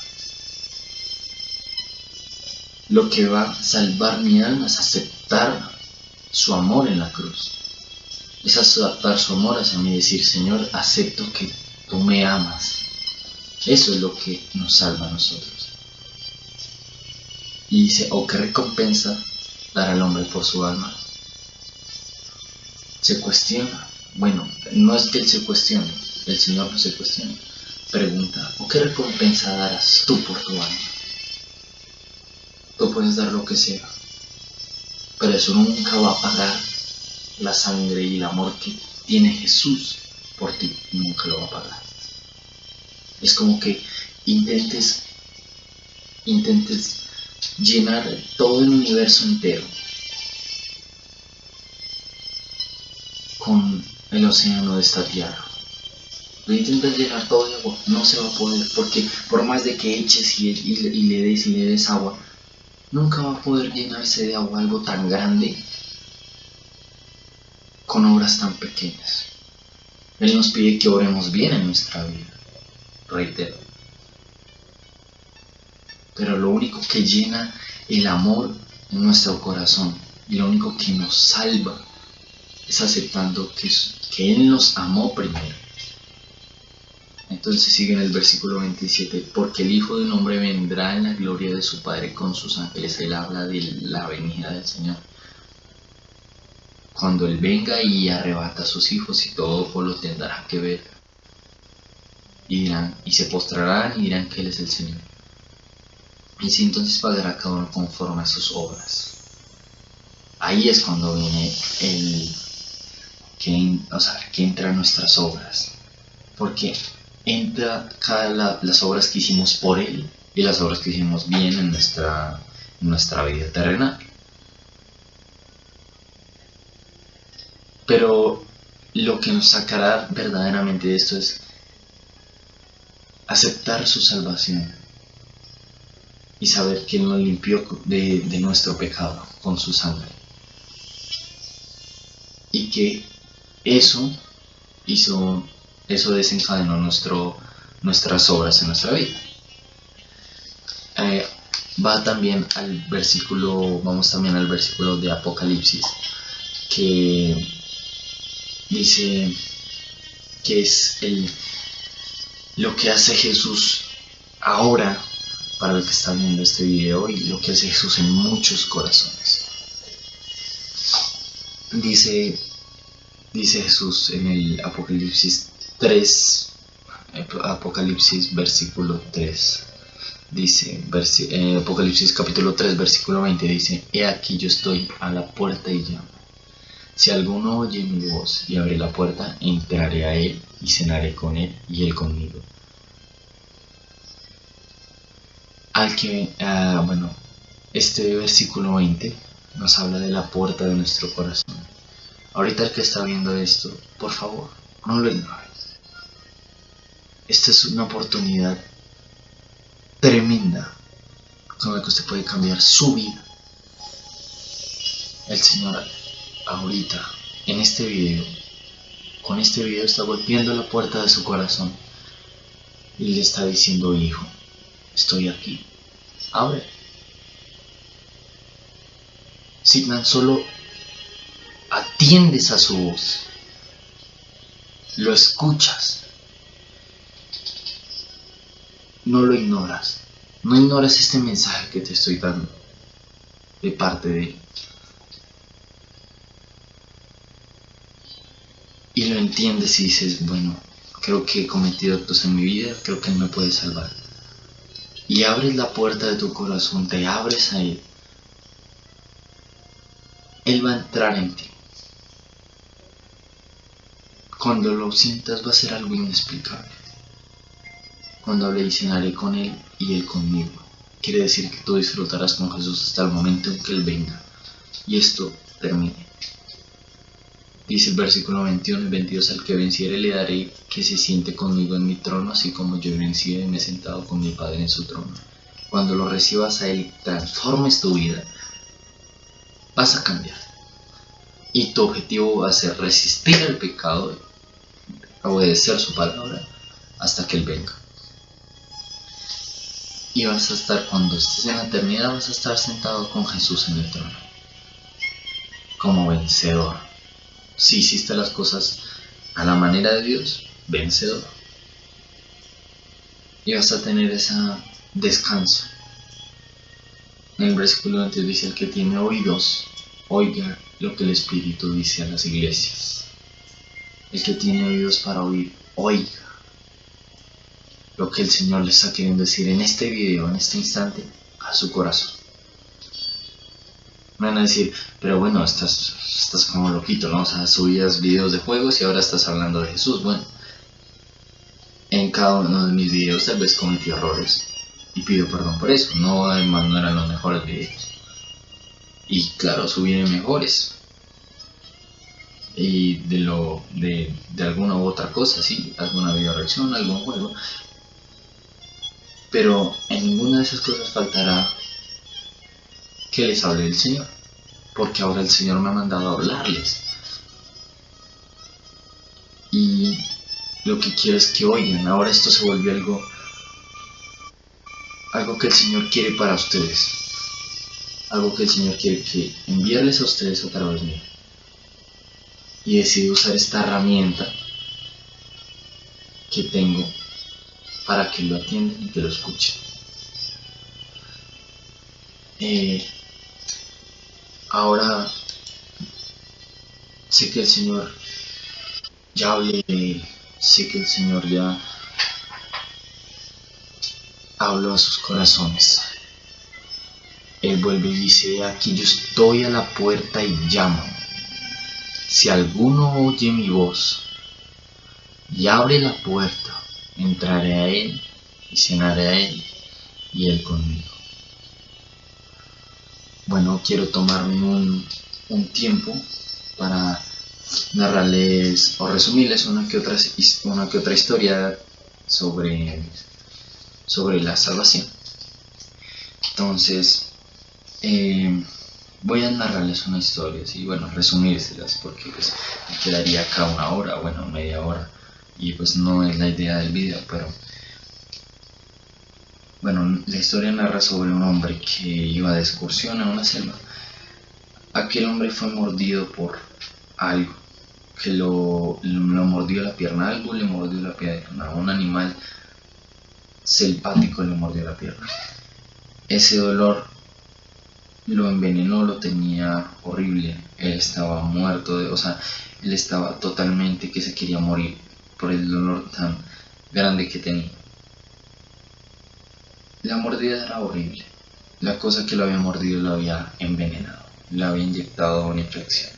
Speaker 1: Lo que va a salvar mi alma es aceptar su amor en la cruz. Es aceptar su amor hacia mí decir, Señor, acepto que tú me amas. Eso es lo que nos salva a nosotros. Y dice, o qué recompensa dar al hombre por su alma. Se cuestiona. Bueno, no es que él se cuestione, el Señor no se cuestiona. Pregunta, ¿o qué recompensa darás tú por tu alma? Tú puedes dar lo que sea, pero eso nunca va a pagar la sangre y el amor que tiene Jesús por ti, nunca lo va a pagar. Es como que intentes, intentes llenar todo el universo entero con el océano de esta tierra. Lo intentas llenar todo de agua, no se va a poder, porque por más de que eches y, y le des y le des agua, nunca va a poder llenarse de agua algo tan grande con obras tan pequeñas. Él nos pide que oremos bien en nuestra vida, reitero. Pero lo único que llena el amor en nuestro corazón y lo único que nos salva es aceptando que Él nos amó primero entonces sigue en el versículo 27, porque el Hijo del Hombre vendrá en la gloria de su Padre con sus ángeles. Él habla de la venida del Señor. Cuando Él venga y arrebata a sus hijos y todo lo tendrá que ver. Y dirán, y se postrarán y dirán que Él es el Señor. Y si entonces pagará cada uno conforme a sus obras. Ahí es cuando viene el que, que entra nuestras obras. Porque entra cada las obras que hicimos por Él y las obras que hicimos bien en nuestra, nuestra vida terrenal. Pero lo que nos sacará verdaderamente de esto es aceptar su salvación y saber que Él nos limpió de, de nuestro pecado con su sangre. Y que eso hizo eso desencadenó nuestro, nuestras obras en nuestra vida. Eh, va también al versículo, vamos también al versículo de Apocalipsis, que dice que es el, lo que hace Jesús ahora para el que está viendo este video y lo que hace Jesús en muchos corazones. Dice, dice Jesús en el Apocalipsis 3, Apocalipsis versículo 3. Dice, eh, Apocalipsis capítulo 3, versículo 20 dice, He aquí yo estoy a la puerta y llamo. Si alguno oye mi voz y abre la puerta, entraré a él y cenaré con él y él conmigo. Al que, ah, bueno, este versículo 20 nos habla de la puerta de nuestro corazón. Ahorita el que está viendo esto, por favor, no lo ignore. Esta es una oportunidad tremenda con la que usted puede cambiar su vida. El Señor ahorita, en este video, con este video está golpeando la puerta de su corazón y le está diciendo, hijo, estoy aquí, abre. Si tan solo atiendes a su voz, lo escuchas, no lo ignoras. No ignoras este mensaje que te estoy dando de parte de Él. Y lo entiendes y dices, bueno, creo que he cometido actos en mi vida, creo que Él me puede salvar. Y abres la puerta de tu corazón, te abres a Él. Él va a entrar en ti. Cuando lo sientas va a ser algo inexplicable. Cuando le cenaré con Él y Él conmigo. Quiere decir que tú disfrutarás con Jesús hasta el momento en que Él venga. Y esto termine. Dice el versículo 21 y 22, al que venciere le daré que se siente conmigo en mi trono, así como yo he vencido y me he sentado con mi Padre en su trono. Cuando lo recibas a Él y transformes tu vida, vas a cambiar. Y tu objetivo va a ser resistir el pecado obedecer su palabra hasta que Él venga. Y vas a estar, cuando estés en la eternidad, vas a estar sentado con Jesús en el trono. Como vencedor. Si hiciste las cosas a la manera de Dios, vencedor. Y vas a tener ese descanso. En el versículo antes dice, el que tiene oídos, oiga lo que el Espíritu dice a las iglesias. El que tiene oídos para oír, oiga lo que el Señor le está queriendo decir en este video, en este instante, a su corazón. Me van a decir, pero bueno, estás, estás como loquito, ¿no? O sea, subías videos de juegos y ahora estás hablando de Jesús. Bueno, en cada uno de mis videos tal vez cometí errores y pido perdón por eso. No, además, no eran los mejores videos. Y claro, subí mejores, y de lo de, alguna u otra cosa, sí, alguna video reacción, algún juego. Pero en ninguna de esas cosas faltará que les hable el Señor, porque ahora el Señor me ha mandado a hablarles. Y lo que quiero es que oigan, ahora esto se volvió algo algo que el Señor quiere para ustedes. Algo que el Señor quiere que enviarles a ustedes a través mío y decidí usar esta herramienta que tengo para que lo atiendan y que lo escuchen. Eh, ahora sé que el Señor ya hablé sé que el Señor ya habló a sus corazones. Él vuelve y dice, aquí yo estoy a la puerta y llamo. Si alguno oye mi voz y abre la puerta, entraré a él y cenaré a él y él conmigo. Bueno, quiero tomarme un, tiempo para narrarles o resumirles una que otra, una que otra historia sobre, sobre la salvación. Entonces, eh, voy a narrarles una historia, y bueno, resumírselas, porque pues me quedaría acá una hora, bueno, media hora, y pues no es la idea del video, pero bueno, la historia narra sobre un hombre que iba de excursión a una selva. Aquel hombre fue mordido por algo, que lo, lo mordió la pierna, algo le mordió la pierna, un animal selvático le mordió la pierna. Ese dolor lo envenenó, lo tenía horrible, él estaba muerto, de, o sea, él estaba totalmente que se quería morir por el dolor tan grande que tenía. La mordida era horrible, la cosa que lo había mordido lo había envenenado, le había inyectado una infección.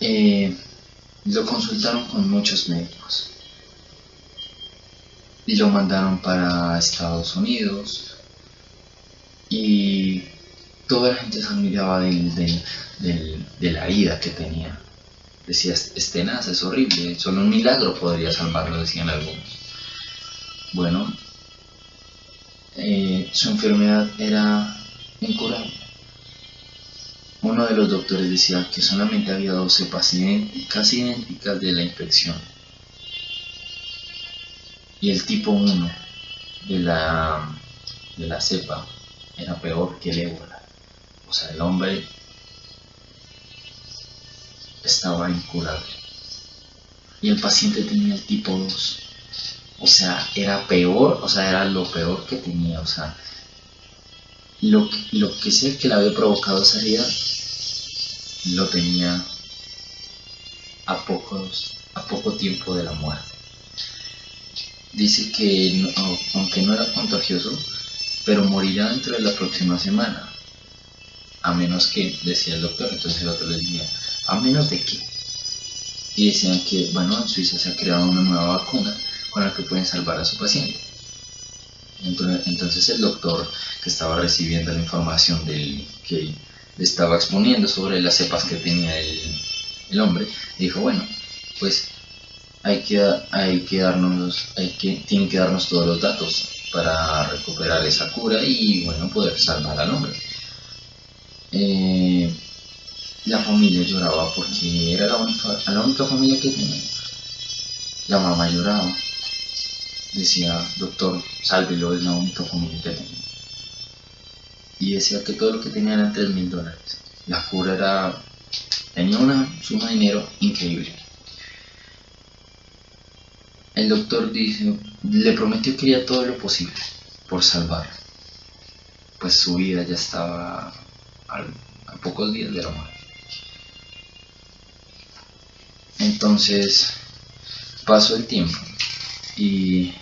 Speaker 1: Eh, lo consultaron con muchos médicos y lo mandaron para Estados Unidos y toda la gente se admiraba de la herida que tenía. Decía, es tenaz, es horrible, solo un milagro podría salvarlo, decían algunos. Bueno, eh, su enfermedad era incurable. Uno de los doctores decía que solamente había 12 pacientes casi idénticas de la infección y el tipo 1 de la, de la cepa era peor que el ébola. O sea, el hombre estaba incurable. y el paciente tenía el tipo 2. O sea, era peor, o sea, era lo peor que tenía, o sea, lo lo que sé que le había provocado esa herida lo tenía a, pocos, a poco tiempo de la muerte. Dice que aunque no era contagioso, pero morirá dentro de la próxima semana. A menos que, decía el doctor, entonces el otro le decía, a menos de que. Y decían que, bueno, en Suiza se ha creado una nueva vacuna con la que pueden salvar a su paciente. Entonces el doctor que estaba recibiendo la información del que le estaba exponiendo sobre las cepas que tenía el, hombre, dijo, bueno, pues hay que, hay que darnos, hay que, tienen que darnos todos los datos para recuperar esa cura y bueno, poder salvar al hombre. Eh, la familia lloraba porque era la única, familia que tenía. La mamá lloraba decía, doctor, sálvelo, es la única familia que tenía. Y decía que todo lo que tenía eran 3 mil dólares. La cura era, tenía una suma de dinero increíble. El doctor dice, le prometió que haría todo lo posible por salvar. Pues su vida ya estaba a, pocos días de la muerte. Entonces pasó el tiempo y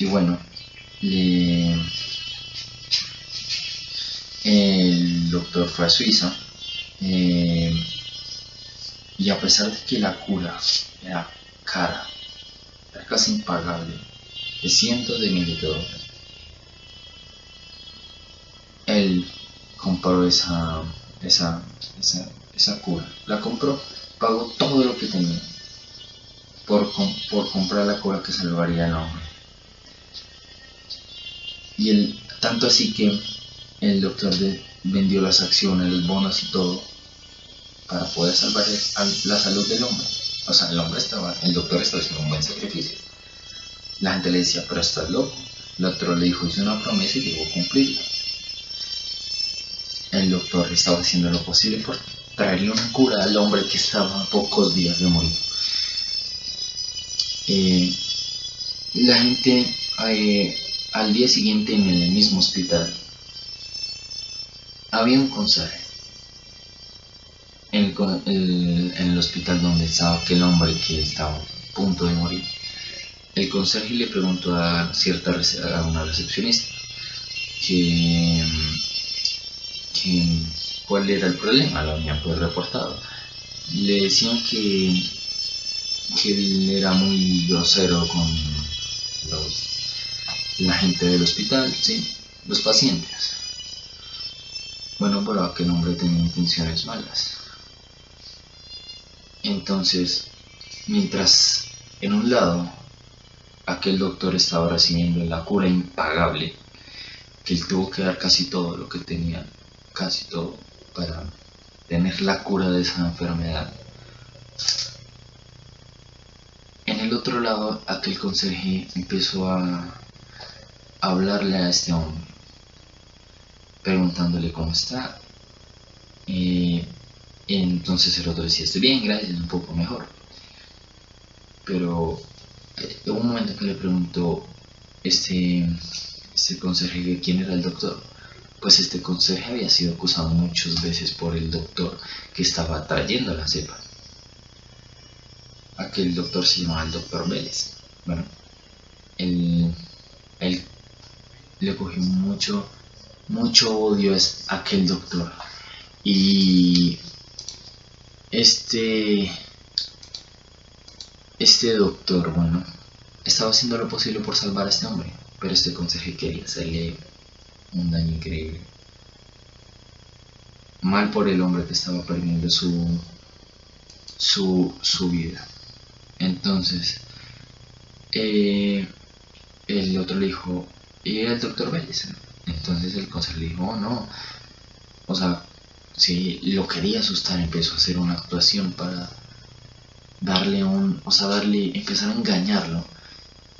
Speaker 1: y bueno, el doctor fue a Suiza eh, y a pesar de que la cura era cara, era casi impagable, de cientos de miles de dólares, él compró esa, esa, esa, esa cura, la compró, pagó todo lo que tenía por, por comprar la cura que salvaría al hombre. Y el, tanto así que el doctor vendió las acciones, los bonos y todo para poder salvar la salud del hombre. O sea, el hombre estaba, el doctor estaba haciendo un buen sacrificio. La gente le decía, pero estás loco. El doctor le dijo, hice una promesa y debo cumplirla. El doctor estaba haciendo lo posible por traerle una cura al hombre que estaba a pocos días de morir. Eh, la gente eh, al día siguiente en el mismo hospital había un conserje en el, hospital donde estaba aquel hombre que estaba a punto de morir. El conserje le preguntó a cierta a una recepcionista que, cuál era el problema, lo habían pues reportado. Le decían que, que él era muy grosero con los la gente del hospital, ¿sí? los pacientes. Bueno, pero aquel hombre tenía intenciones malas. Entonces, mientras en un lado aquel doctor estaba recibiendo la cura impagable, que él tuvo que dar casi todo lo que tenía, casi todo, para tener la cura de esa enfermedad. En el otro lado, aquel conserje empezó a hablarle a este hombre, preguntándole cómo está. y entonces el otro decía, estoy bien, gracias, un poco mejor. Pero eh, hubo un momento que le preguntó este, este conserje quién era el doctor. Pues este conserje había sido acusado muchas veces por el doctor que estaba trayendo la cepa. Aquel doctor se llamaba el doctor Vélez. Bueno, el, el le cogí mucho, mucho odio a aquel doctor. Y este, este doctor, bueno, estaba haciendo lo posible por salvar a este hombre, pero este consejo quería hacerle un daño increíble. Mal por el hombre que estaba perdiendo su, su, su vida. Entonces, eh, el otro le dijo, y el doctor Vélez. Entonces el consejero dijo, oh, no, o sea, si lo quería asustar, empezó a hacer una actuación para darle un, o sea, darle, empezar a engañarlo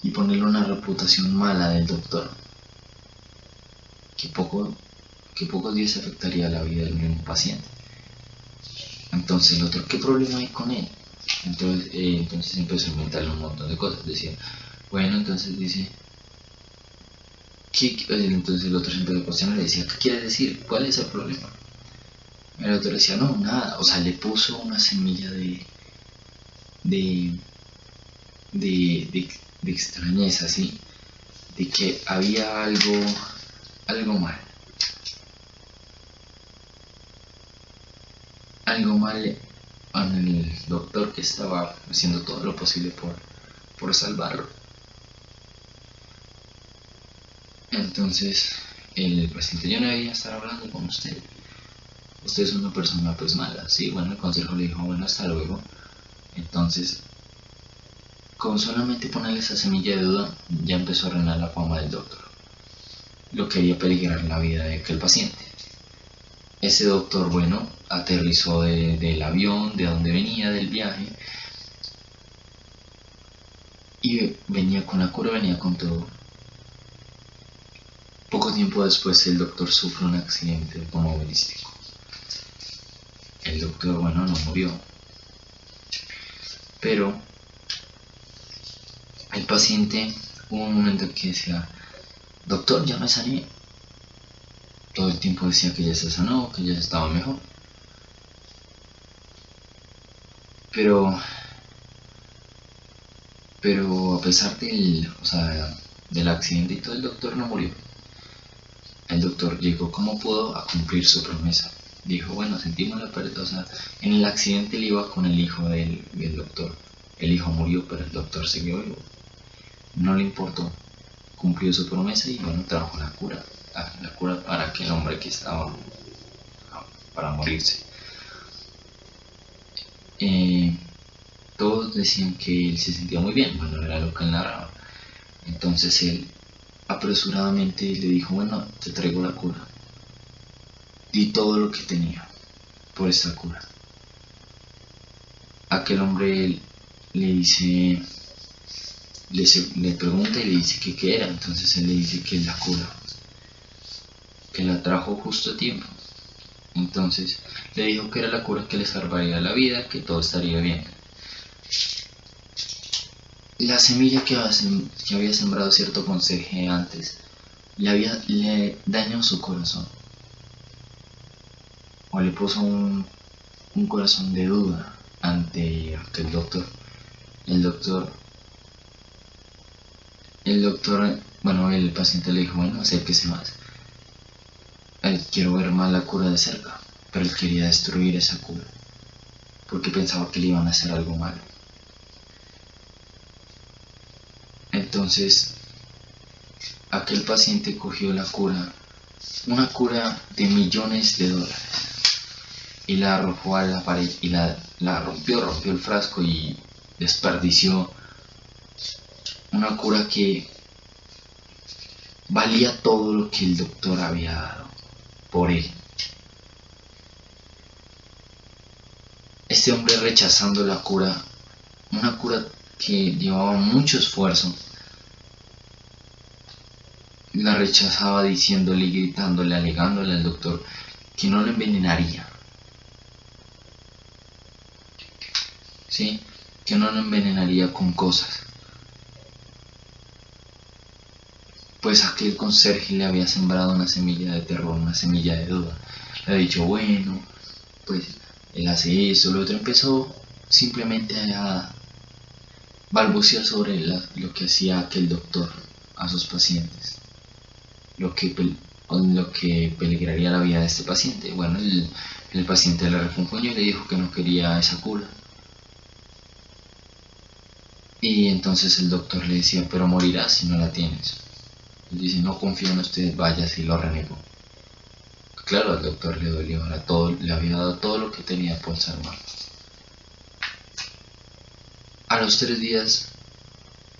Speaker 1: y ponerle una reputación mala del doctor. Que poco, que pocos días afectaría la vida del mismo paciente. Entonces el otro, ¿qué problema hay con él?
Speaker 2: Entonces, eh, entonces empezó a inventarle un montón de cosas. Decía, bueno, entonces dice, ¿qué, entonces el otro se empezó a cuestionar y decía, ¿qué quiere decir? ¿Cuál es el problema? El otro decía, no, nada. O sea, le puso una semilla de, de, de, de, de extrañeza, ¿sí? De que había algo, algo mal. Algo mal el doctor que estaba haciendo todo lo posible por, por salvarlo. Entonces, el paciente ya no debía estar hablando con usted. Usted es una persona pues mala, sí, bueno, el consejo le dijo, bueno, hasta luego. Entonces, con solamente ponerle esa semilla de duda, ya empezó a reinar la fama del doctor. Lo quería peligrar la vida de aquel paciente. Ese doctor, bueno, aterrizó del avión, de donde venía, del viaje, y venía con la cura, venía con todo. Poco tiempo después el doctor sufre un accidente automovilístico. El doctor, bueno, no murió. Pero el paciente hubo un momento que decía, doctor, ya me sané. Todo el tiempo decía que ya se sanó, que ya estaba mejor. Pero, pero a pesar del, o sea, del accidente y todo, el doctor no murió. El doctor llegó como pudo a cumplir su promesa. Dijo, bueno, sentimos la pérdida, o sea, en el accidente él iba con el hijo del, del doctor. El hijo murió, pero el doctor siguió vivo. No le importó. Cumplió su promesa y bueno, trajo la cura. La cura para aquel hombre que estaba para morirse. Eh, todos decían que él se sentía muy bien, bueno, era lo que él narraba. Entonces él apresuradamente le dijo, bueno, te traigo la cura. Di todo lo que tenía por esta cura. Aquel hombre le dice, le, le pregunta y le dice que qué era, entonces él le dice que es la cura, que la trajo justo a tiempo. Entonces le dijo que era la cura que le salvaría la vida, que todo estaría bien. La semilla que había, sembrado cierto conseje antes le, había, le dañó su corazón. O le puso un, un corazón de duda ante aquel doctor. El doctor, el doctor, bueno, el paciente le dijo, bueno, acérquese más. quiero ver más la cura de cerca pero él quería destruir esa cura, porque pensaba que le iban a hacer algo malo. Entonces, aquel paciente cogió la cura, una cura de millones de dólares, y la arrojó a la pared y la, la rompió, rompió el frasco y desperdició una cura que valía todo lo que el doctor había dado por él. este hombre rechazando la cura, una cura que llevaba mucho esfuerzo, la rechazaba diciéndole y gritándole, alegándole al doctor que no lo envenenaría. ¿Sí? Que no lo envenenaría con cosas. Pues aquel conserje le había sembrado una semilla de terror, una semilla de duda. Le ha dicho, bueno, pues él hace eso, el otro empezó simplemente a balbucear sobre lo que hacía aquel doctor a sus pacientes, lo que, lo que peligraría la vida de este paciente. Bueno, el, el paciente le refunfuñó y le dijo que no quería esa cura. Y entonces el doctor le decía, pero morirás si no la tienes. Dice, no confío en usted, vaya si lo renegó. Claro, al doctor le dolió, todo, le había dado todo lo que tenía por muerto. A los tres días,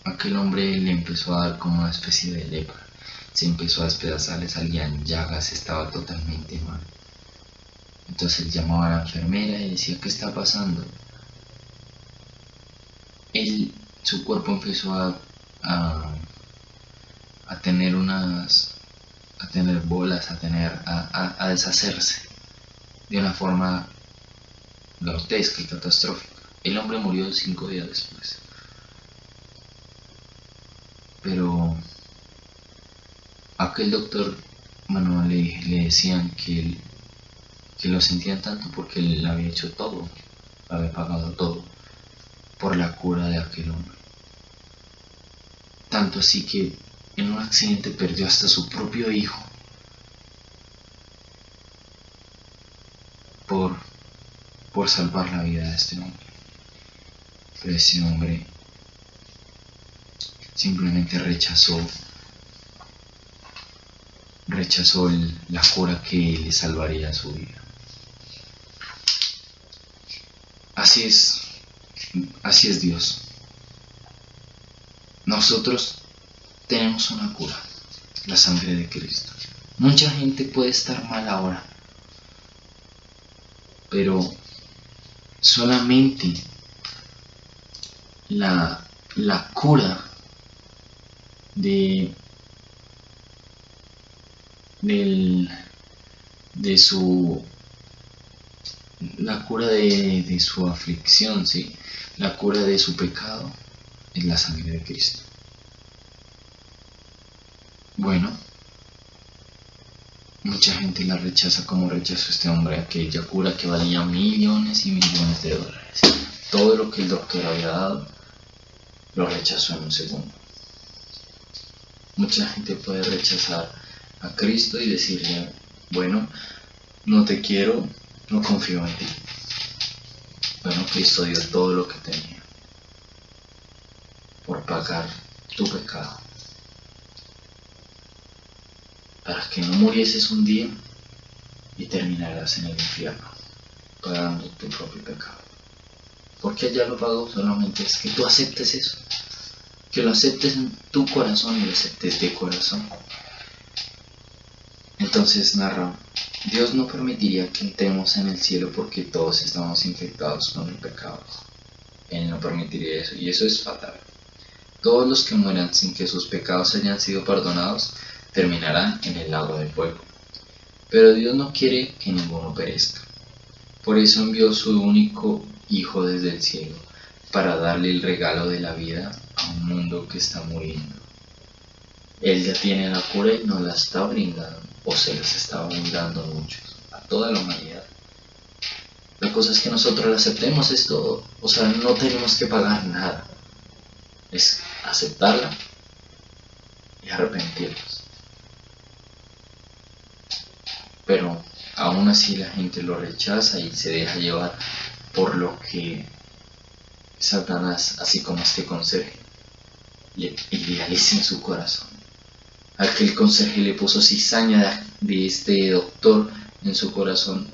Speaker 2: aquel hombre le empezó a dar como una especie de lepra. Se empezó a despedazar, le salían llagas, estaba totalmente mal. Entonces él llamaba a la enfermera y decía, ¿qué está pasando? Él, su cuerpo empezó a tener unas a tener bolas, a tener, a, a, deshacerse de una forma grotesca y catastrófica. El hombre murió cinco días después. Pero aquel doctor, bueno, le, decían que, que lo sentían tanto porque él había hecho todo, había pagado todo por la cura de aquel hombre. Tanto así que en un accidente perdió hasta su propio hijo por, por salvar la vida de este hombre. Pero ese hombre simplemente rechazó rechazó la cura que le salvaría su vida. Así es, así es Dios. Nosotros tenemos una cura, la sangre de Cristo. Mucha gente puede estar mal ahora, pero solamente la, la cura de, del, de su la cura de, de, su aflicción, ¿sí? la cura de su pecado es la sangre de Cristo. Bueno, mucha gente la rechaza como rechazó este hombre aquella cura que valía millones y millones de dólares. Todo lo que el doctor había dado lo rechazó en un segundo. Mucha gente puede rechazar a Cristo y decirle, bueno, no te quiero, no confío en ti. Bueno, Cristo dio todo lo que tenía por pagar tu pecado. Para que no murieses un día y terminarás en el infierno, pagando tu propio pecado. Porque ya lo pagó, solamente es que tú aceptes eso que lo aceptes en tu corazón y lo aceptes de corazón. Entonces narra, Dios no permitiría que entremos en el cielo porque todos estamos infectados con el pecado. Él no permitiría eso y eso es fatal. Todos los que mueran sin que sus pecados hayan sido perdonados terminarán en el lago de fuego. Pero Dios no quiere que ninguno perezca. Por eso envió su único Hijo desde el cielo, para darle el regalo de la vida un mundo que está muriendo. Él ya tiene la cura y nos la está brindando, o se les está brindando a muchos, a toda la humanidad. La cosa es que nosotros la aceptemos, es todo. O sea, no tenemos que pagar nada. Es aceptarla y arrepentirnos. Pero aún así la gente lo rechaza y se deja llevar por lo que Satanás, así como este conserje, le idealiza en su corazón. Aquel conserje le puso cizaña de este doctor en su corazón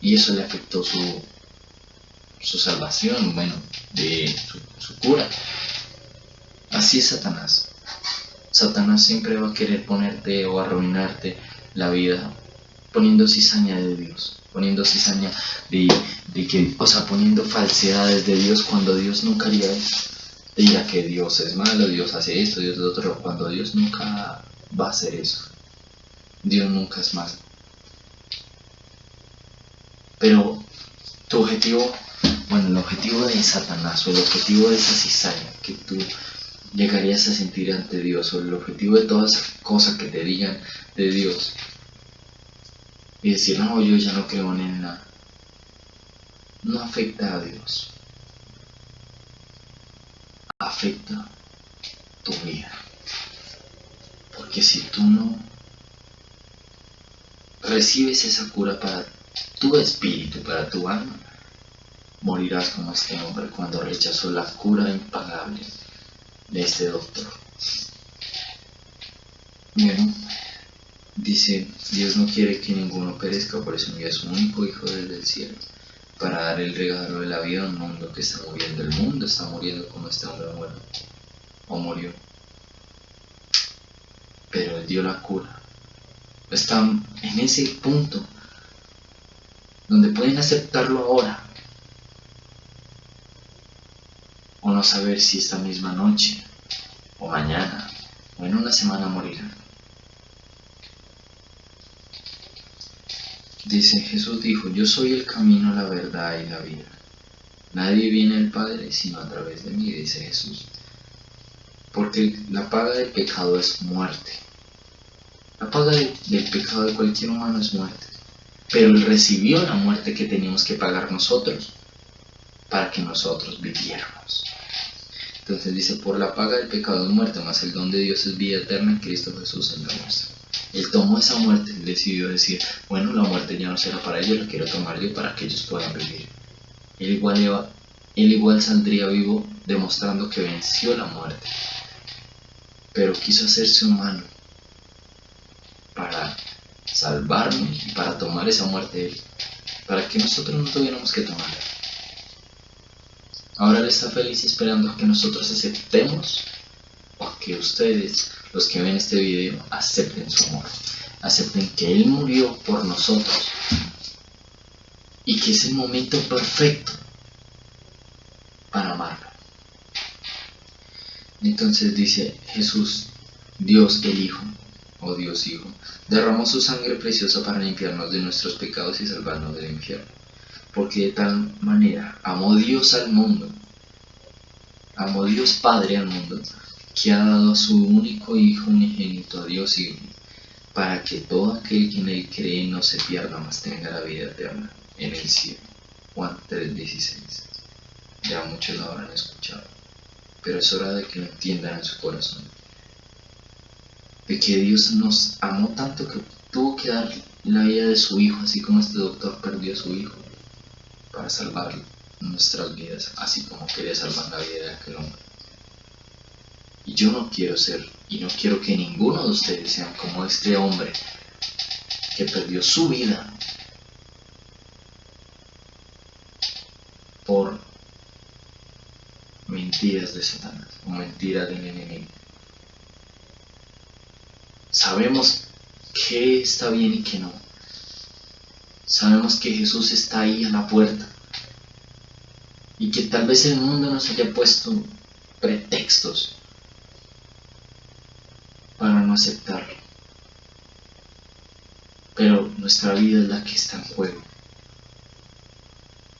Speaker 2: y eso le afectó su, su salvación, bueno, de su, su cura. Así es Satanás. Satanás siempre va a querer ponerte o arruinarte la vida poniendo cizaña de Dios, poniendo cizaña de, que, o sea, poniendo falsedades de Dios cuando Dios nunca haría eso diga que Dios es malo, Dios hace esto, Dios lo otro, cuando Dios nunca va a hacer eso. Dios nunca es malo. Pero tu objetivo, bueno, el objetivo de Satanás o el objetivo de esa cizaña que tú llegarías a sentir ante Dios o el objetivo de todas esas cosas que te digan de Dios y decir, no, yo ya no creo en nada, no afecta a Dios afecta tu vida. Porque si tú no recibes esa cura para tu espíritu, para tu alma, morirás como este hombre cuando rechazó la cura impagable de este doctor. Bueno, dice, Dios no quiere que ninguno perezca, por eso envía a su único Hijo desde el cielo para dar el regalo de la vida a un mundo que está muriendo. El mundo está muriendo como este hombre muere o murió. Pero él dio la cura. Están en ese punto donde pueden aceptarlo ahora o no saber si esta misma noche o mañana o en una semana morirán. Dice, Jesús dijo, yo soy el camino, la verdad y la vida. Nadie viene al Padre sino a través de mí, dice Jesús. Porque la paga del pecado es muerte. La paga del pecado de cualquier humano es muerte. Pero Él recibió la muerte que teníamos que pagar nosotros para que nosotros viviéramos. Entonces dice, por la paga del pecado es muerte, más el don de Dios es vida eterna en Cristo Jesús en la nuestra. Él tomó esa muerte y decidió decir, bueno, la muerte ya no será para ellos, la quiero tomar yo para que ellos puedan vivir. Él igual, saldría vivo demostrando que venció la muerte, pero quiso hacerse humano para salvarnos y para tomar esa muerte de él, para que nosotros no tuviéramos que tomarla. Ahora Él está feliz esperando que nosotros aceptemos que ustedes, los que ven este video, acepten su amor. Acepten que Él murió por nosotros y que es el momento perfecto para amarlo. Entonces dice Jesús, Dios el Hijo, o Dios Hijo, derramó su sangre preciosa para limpiarnos de nuestros pecados y salvarnos del infierno porque de tal manera amó Dios al mundo, amó Dios Padre al mundo, que ha dado a su único Hijo unigénito a Dios y para que todo aquel que en él cree no se pierda, mas tenga la vida eterna en el cielo. Juan 3:16. Ya muchos lo habrán escuchado, pero es hora de que lo entiendan en su corazón. De que Dios nos amó tanto que tuvo que dar la vida de su Hijo, así como este doctor perdió a su Hijo para salvar nuestras vidas, así como quería salvar la vida de aquel hombre. Y yo no quiero ser, y no quiero que ninguno de ustedes sean como este hombre que perdió su vida por mentiras de Satanás o mentiras del enemigo. Sabemos qué está bien y qué no. Sabemos que Jesús está ahí a la puerta y que tal vez el mundo nos haya puesto pretextos aceptarlo. Pero nuestra vida es la que está en juego.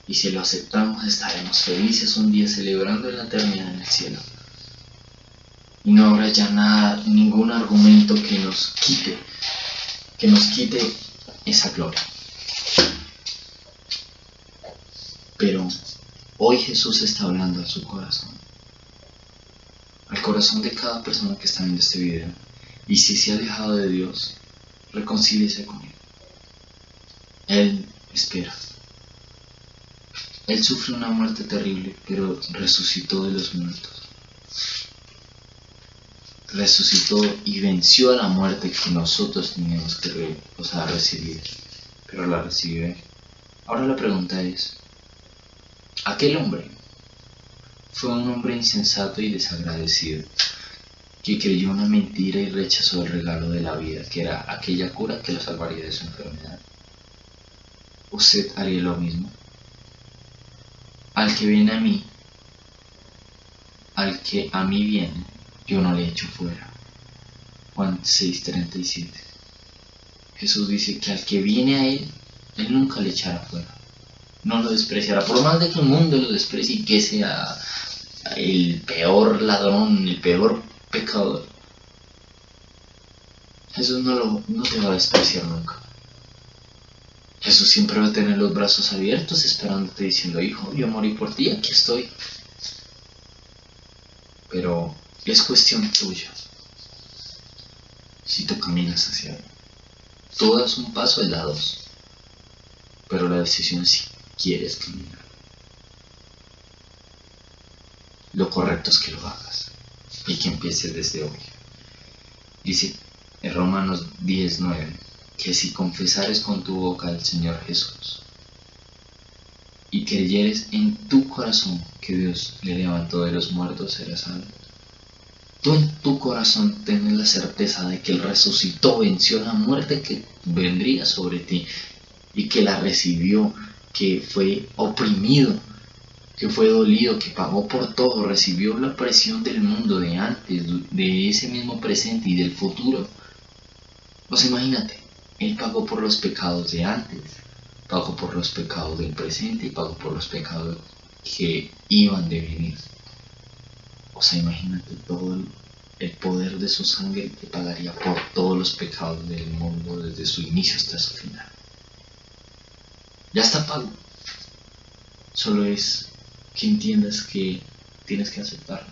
Speaker 2: Y si lo aceptamos estaremos felices un día celebrando la eternidad en el cielo. Y no habrá ya nada, ningún argumento que nos quite, que nos quite esa gloria. Pero hoy Jesús está hablando a su corazón, al corazón de cada persona que está viendo este video. Y si se ha alejado de Dios, reconcíliese con Él. Él espera. Él sufrió una muerte terrible, pero resucitó de los muertos. Resucitó y venció a la muerte que nosotros teníamos que recibir, pero la recibió Ahora la pregunta es, Aquel hombre fue un hombre insensato y desagradecido, que creyó una mentira y rechazó el regalo de la vida, que era aquella cura que lo salvaría de su enfermedad. ¿Usted haría lo mismo? Al que viene a mí, al que a mí viene, yo no le echo fuera. Juan 6:37. Jesús dice que al que viene a Él, Él nunca le echará fuera no lo despreciará. Por más de que el mundo lo desprecie y que sea el peor ladrón, el peor pecador, Jesús no, te va a despreciar nunca. Jesús siempre va a tener los brazos abiertos esperándote diciendo, hijo, yo morí por ti, aquí estoy. Pero es cuestión tuya. Si tú caminas hacia él. Tú das un paso, él da dos. Pero la decisión es sí quieres caminar. Lo correcto es que lo hagas y que empieces desde hoy. Dice en Romanos 10:9 que si confesares con tu boca al Señor Jesús y creyeres en tu corazón que Dios le levantó de los muertos, serás salvo. Tú en tu corazón tienes la certeza de que Él resucitó, venció la muerte que vendría sobre ti y que la recibió que fue oprimido, que fue dolido, que pagó por todo, recibió la presión del mundo de antes, de ese mismo presente y del futuro. Pues imagínate, Él pagó por los pecados de antes, pagó por los pecados del presente y pagó por los pecados que iban de venir. O sea, imagínate todo el, poder de su sangre que pagaría por todos los pecados del mundo desde su inicio hasta su final. Ya está pago. Solo es que entiendas que tienes que aceptarlo.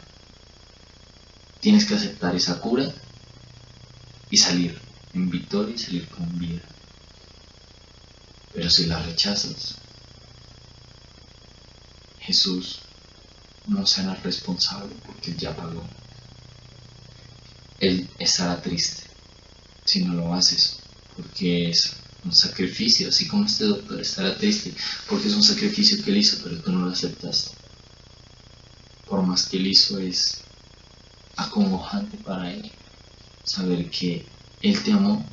Speaker 2: Tienes que aceptar esa cura y salir en victoria y salir con vida. Pero si la rechazas, Jesús no será responsable porque Él ya pagó. Él estará triste si no lo haces porque es un sacrificio, así como este doctor estará triste porque es un sacrificio que él hizo pero tú no lo aceptaste. Por más que él hizo es acongojante para él saber que él te amó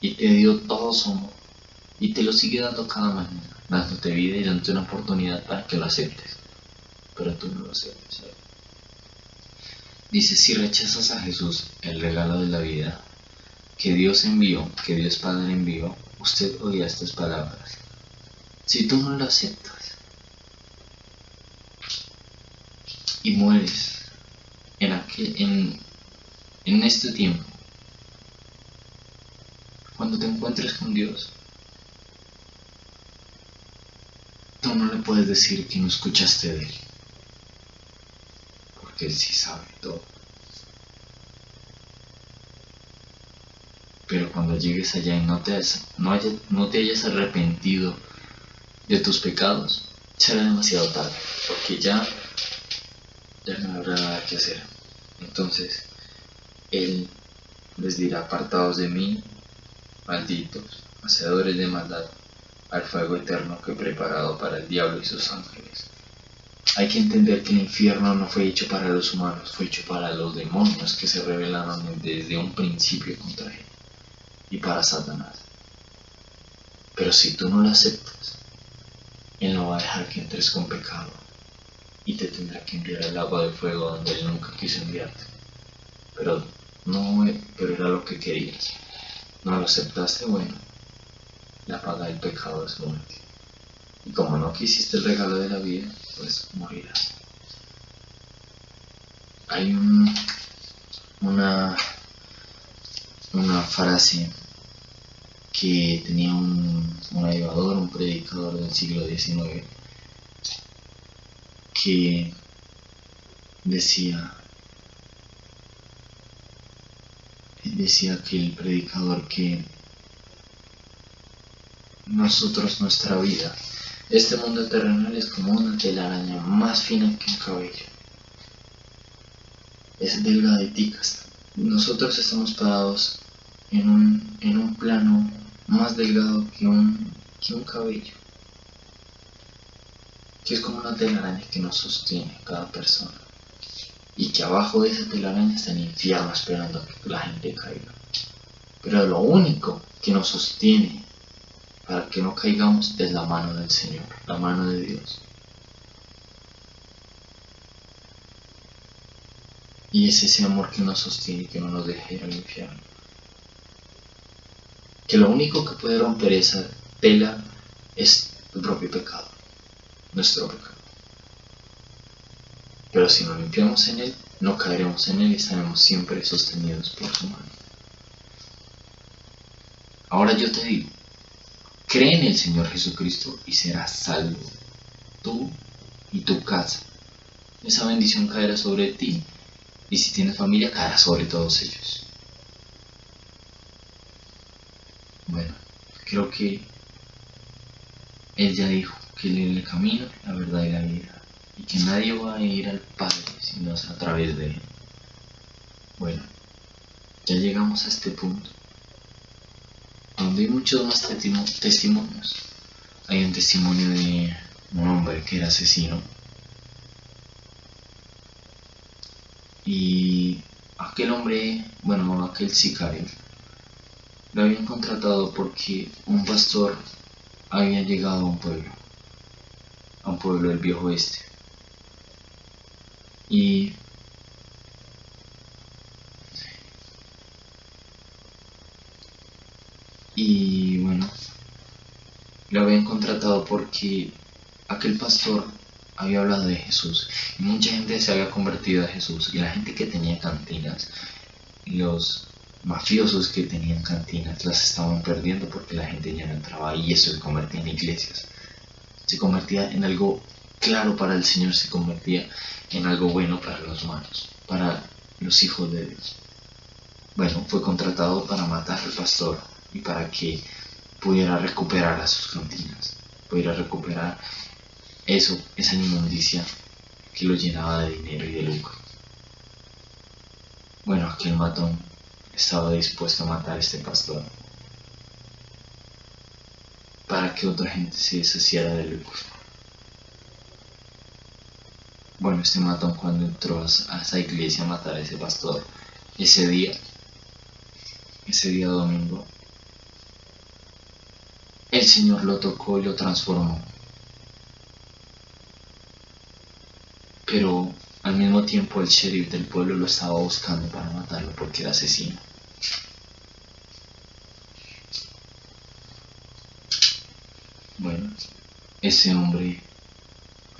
Speaker 2: y te dio todo su amor y te lo sigue dando cada mañana dándote vida y dándote una oportunidad para que lo aceptes. Pero tú no lo aceptes. Dice, si rechazas a Jesús, el regalo de la vida, que Dios envió, que Dios Padre envió, usted oirá estas palabras. Si tú no lo aceptas y mueres en, en, en este tiempo, cuando te encuentres con Dios, no le puedes decir que no escuchaste de él. Porque él sí sabe todo. Pero cuando llegues allá y no te, no, no te hayas arrepentido de tus pecados, será demasiado tarde. Porque ya, ya no habrá nada que hacer. Entonces, él les dirá, apartados de mí, malditos, hacedores de maldad al fuego eterno que he preparado para el diablo y sus ángeles. Hay que entender que el infierno no fue hecho para los humanos, fue hecho para los demonios que se rebelaron desde un principio contra él y para Satanás. Pero si tú no lo aceptas, él no va a dejar que entres con pecado y te tendrá que enviar el agua de fuego donde él nunca quiso enviarte. Pero no, pero era lo que querías. No lo aceptaste, bueno, la paga del pecado es muerte. Y como no quisiste el regalo de la vida, pues morirás. Hay un, una, una frase que tenía un, un un predicador del siglo XIX, que decía, decía que el predicador que nosotros nuestra vida. Este mundo terrenal es como una telaraña más fina que un cabello. Es delgaditica. Nosotros estamos parados en un, en un plano más delgado que un, que un cabello. Que es como una telaraña que nos sostiene cada persona. Y que abajo de esa telaraña está el infierno esperando a que la gente caiga. Pero lo único que nos sostiene para que no caigamos es la mano del Señor, la mano de Dios. Y es ese amor que nos sostiene que no nos deja ir al infierno. Que lo único que puede romper esa tela es el propio pecado, nuestro pecado. Pero si nos limpiamos en él, no caeremos en él y estaremos siempre sostenidos por su mano. Ahora yo te digo, Cree en el Señor Jesucristo y serás salvo, tú y tu casa. Esa bendición caerá sobre ti y si tienes familia caerá sobre todos ellos. Bueno, creo que Él ya dijo que Él es el camino, la verdad y la vida y que nadie va a ir al Padre si no es a través de Él. Bueno, ya llegamos a este punto donde hay muchos más testimonios. Hay un testimonio de un hombre que era asesino. Y aquel hombre, bueno, aquel sicario, lo habían contratado porque un pastor había llegado a un pueblo, a un pueblo del viejo oeste. Y Y bueno, lo habían contratado porque aquel pastor había hablado de Jesús y mucha gente se había convertido a Jesús y la gente que tenía cantinas, los mafiosos que tenían cantinas las estaban perdiendo porque la gente ya no entraba y eso se convertía en iglesias. Se convertía en algo claro para el Señor, se convertía en algo bueno para los humanos, para los hijos de Dios. Bueno, fue contratado para matar al pastor y para que pudiera recuperar a sus cantinas, pudiera recuperar eso, esa inmundicia que lo llenaba de dinero y de lucro. Bueno, aquel matón estaba dispuesto a matar a este pastor para que otra gente se deshiciera de lucro. Bueno, este matón cuando entró a esa iglesia a matar a ese pastor, ese día, ese día domingo, el Señor lo tocó y lo transformó. Pero al mismo tiempo el sheriff del pueblo lo estaba buscando para matarlo porque era asesino. Bueno, ese hombre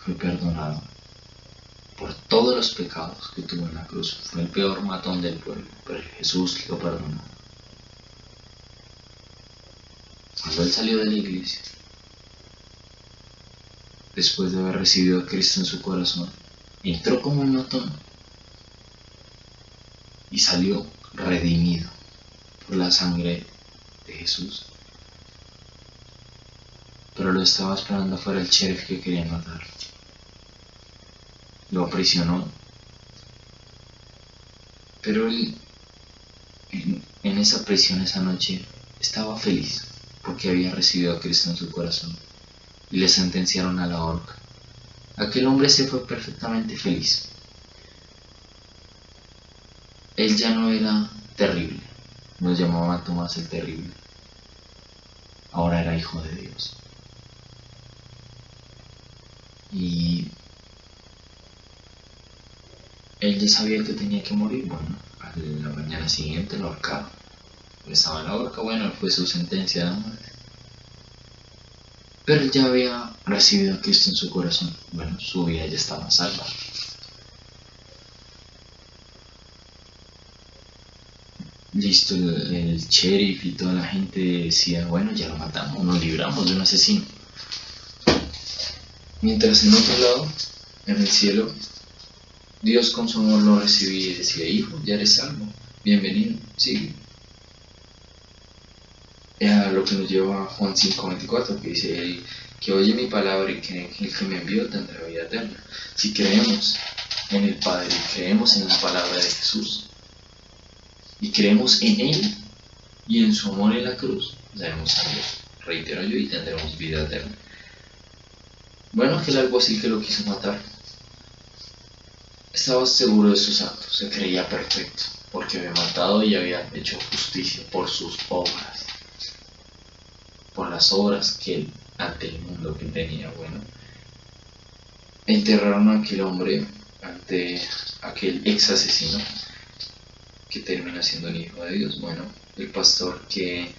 Speaker 2: fue perdonado por todos los pecados que tuvo en la cruz. Fue el peor matón del pueblo, pero Jesús lo perdonó. Cuando él salió de la iglesia, después de haber recibido a Cristo en su corazón, entró como un matón y salió redimido por la sangre de Jesús. Pero lo estaba esperando afuera el sheriff que quería matar. Lo aprisionó. Pero él, en esa prisión esa noche, estaba feliz porque había recibido a Cristo en su corazón y le sentenciaron a la horca. Aquel hombre se fue perfectamente feliz. Él ya no era terrible, nos llamaba Tomás el terrible. Ahora era hijo de Dios. Y él ya sabía que tenía que morir. Bueno, a la mañana siguiente lo ahorcaron. Estaba en la horca, bueno, fue su sentencia de muerte. Pero ya había recibido a Cristo en su corazón. Bueno, su vida ya estaba salva. Listo, el, el, sheriff y toda la gente decía, bueno, ya lo matamos, nos libramos de un asesino. Mientras en otro lado, en el cielo, Dios con su amor lo recibía y decía, hijo, ya eres salvo, bienvenido, sigue a lo que nos lleva a Juan 5:24, que dice, el que oye mi palabra y que el que me envió tendrá vida eterna. Si creemos en el Padre, creemos en la palabra de Jesús y creemos en Él y en su amor en la cruz, daremos a Dios, reitero yo, y tendremos vida eterna. Bueno, aquel alguacil que lo quiso matar estaba seguro de sus actos, se creía perfecto, porque había matado y había hecho justicia por sus obras por las obras que ante el mundo que tenía. Bueno, enterraron a aquel hombre ante aquel ex asesino que termina siendo el hijo de Dios. Bueno, el pastor que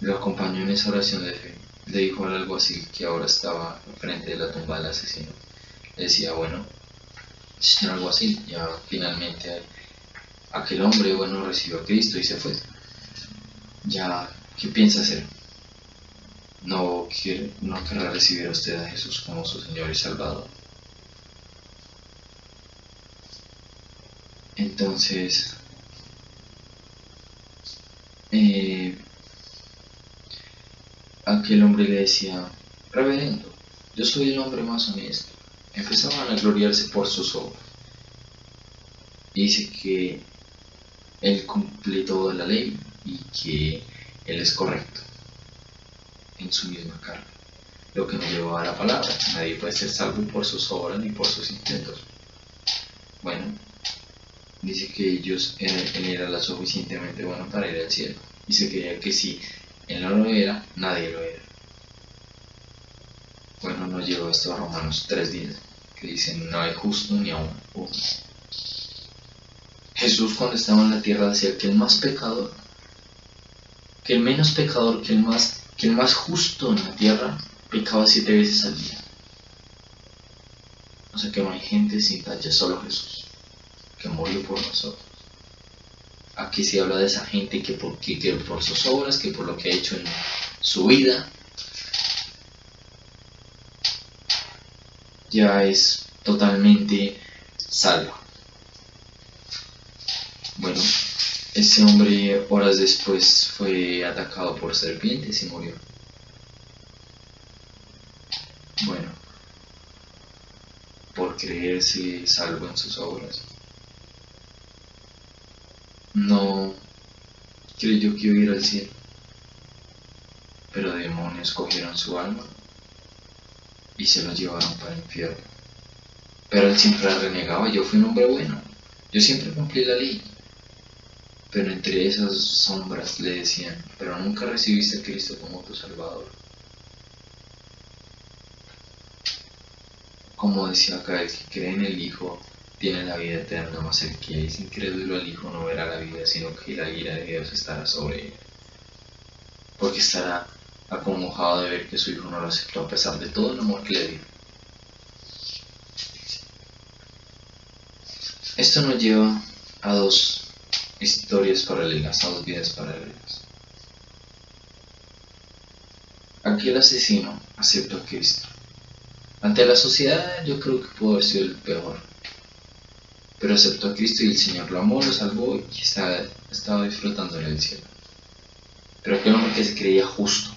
Speaker 2: lo acompañó en esa oración de fe le dijo algo así que ahora estaba frente de la tumba del asesino. Le decía, bueno, señor algo así, ya finalmente aquel hombre, bueno, recibió a Cristo y se fue. Ya, ¿qué piensa hacer? No, quiere, no querrá recibir a usted a Jesús como su Señor y Salvador. Entonces, eh, aquel hombre le decía, reverendo, yo soy el hombre más honesto. Empezaban a gloriarse por sus obras. Dice que él cumple toda la ley y que él es correcto en su misma carne, lo que nos llevó a la palabra. Nadie puede ser salvo por sus obras ni por sus intentos. Bueno, dice que ellos, él, era lo suficientemente bueno para ir al cielo. Y se creía que si él no lo era, nadie lo era. Bueno, nos llevó esto a Romanos 3 días, que dicen, no hay justo ni aún. Jesús cuando estaba en la tierra decía que el más pecador, que el menos pecador, que el más que el más justo en la tierra pecaba siete veces al día. O sea que no hay gente sin tacha, solo Jesús, que murió por nosotros. Aquí se habla de esa gente que por, que, que por sus obras, que por lo que ha hecho en su vida, ya es totalmente salvo. Bueno, ese hombre horas después fue atacado por serpientes y murió. Bueno, por creerse salvo en sus obras. No creyó que iba a ir al cielo, pero demonios cogieron su alma y se lo llevaron para el infierno. Pero él siempre renegaba, yo fui un hombre bueno, yo siempre cumplí la ley. Pero entre esas sombras le decían, pero nunca recibiste a Cristo como tu Salvador. Como decía acá, el que cree en el Hijo tiene la vida eterna, mas el que es incrédulo al Hijo no verá la vida, sino que la ira de Dios estará sobre él. Porque estará acongojado de ver que su hijo no lo aceptó a pesar de todo el amor que le dio. Esto nos lleva a dos historias paralelas, vidas paralelas. Aquí el asesino aceptó a Cristo. Ante la sociedad yo creo que pudo haber sido el peor. Pero aceptó a Cristo y el Señor lo amó, lo salvó y estaba disfrutando del cielo. Pero aquel hombre que se creía justo,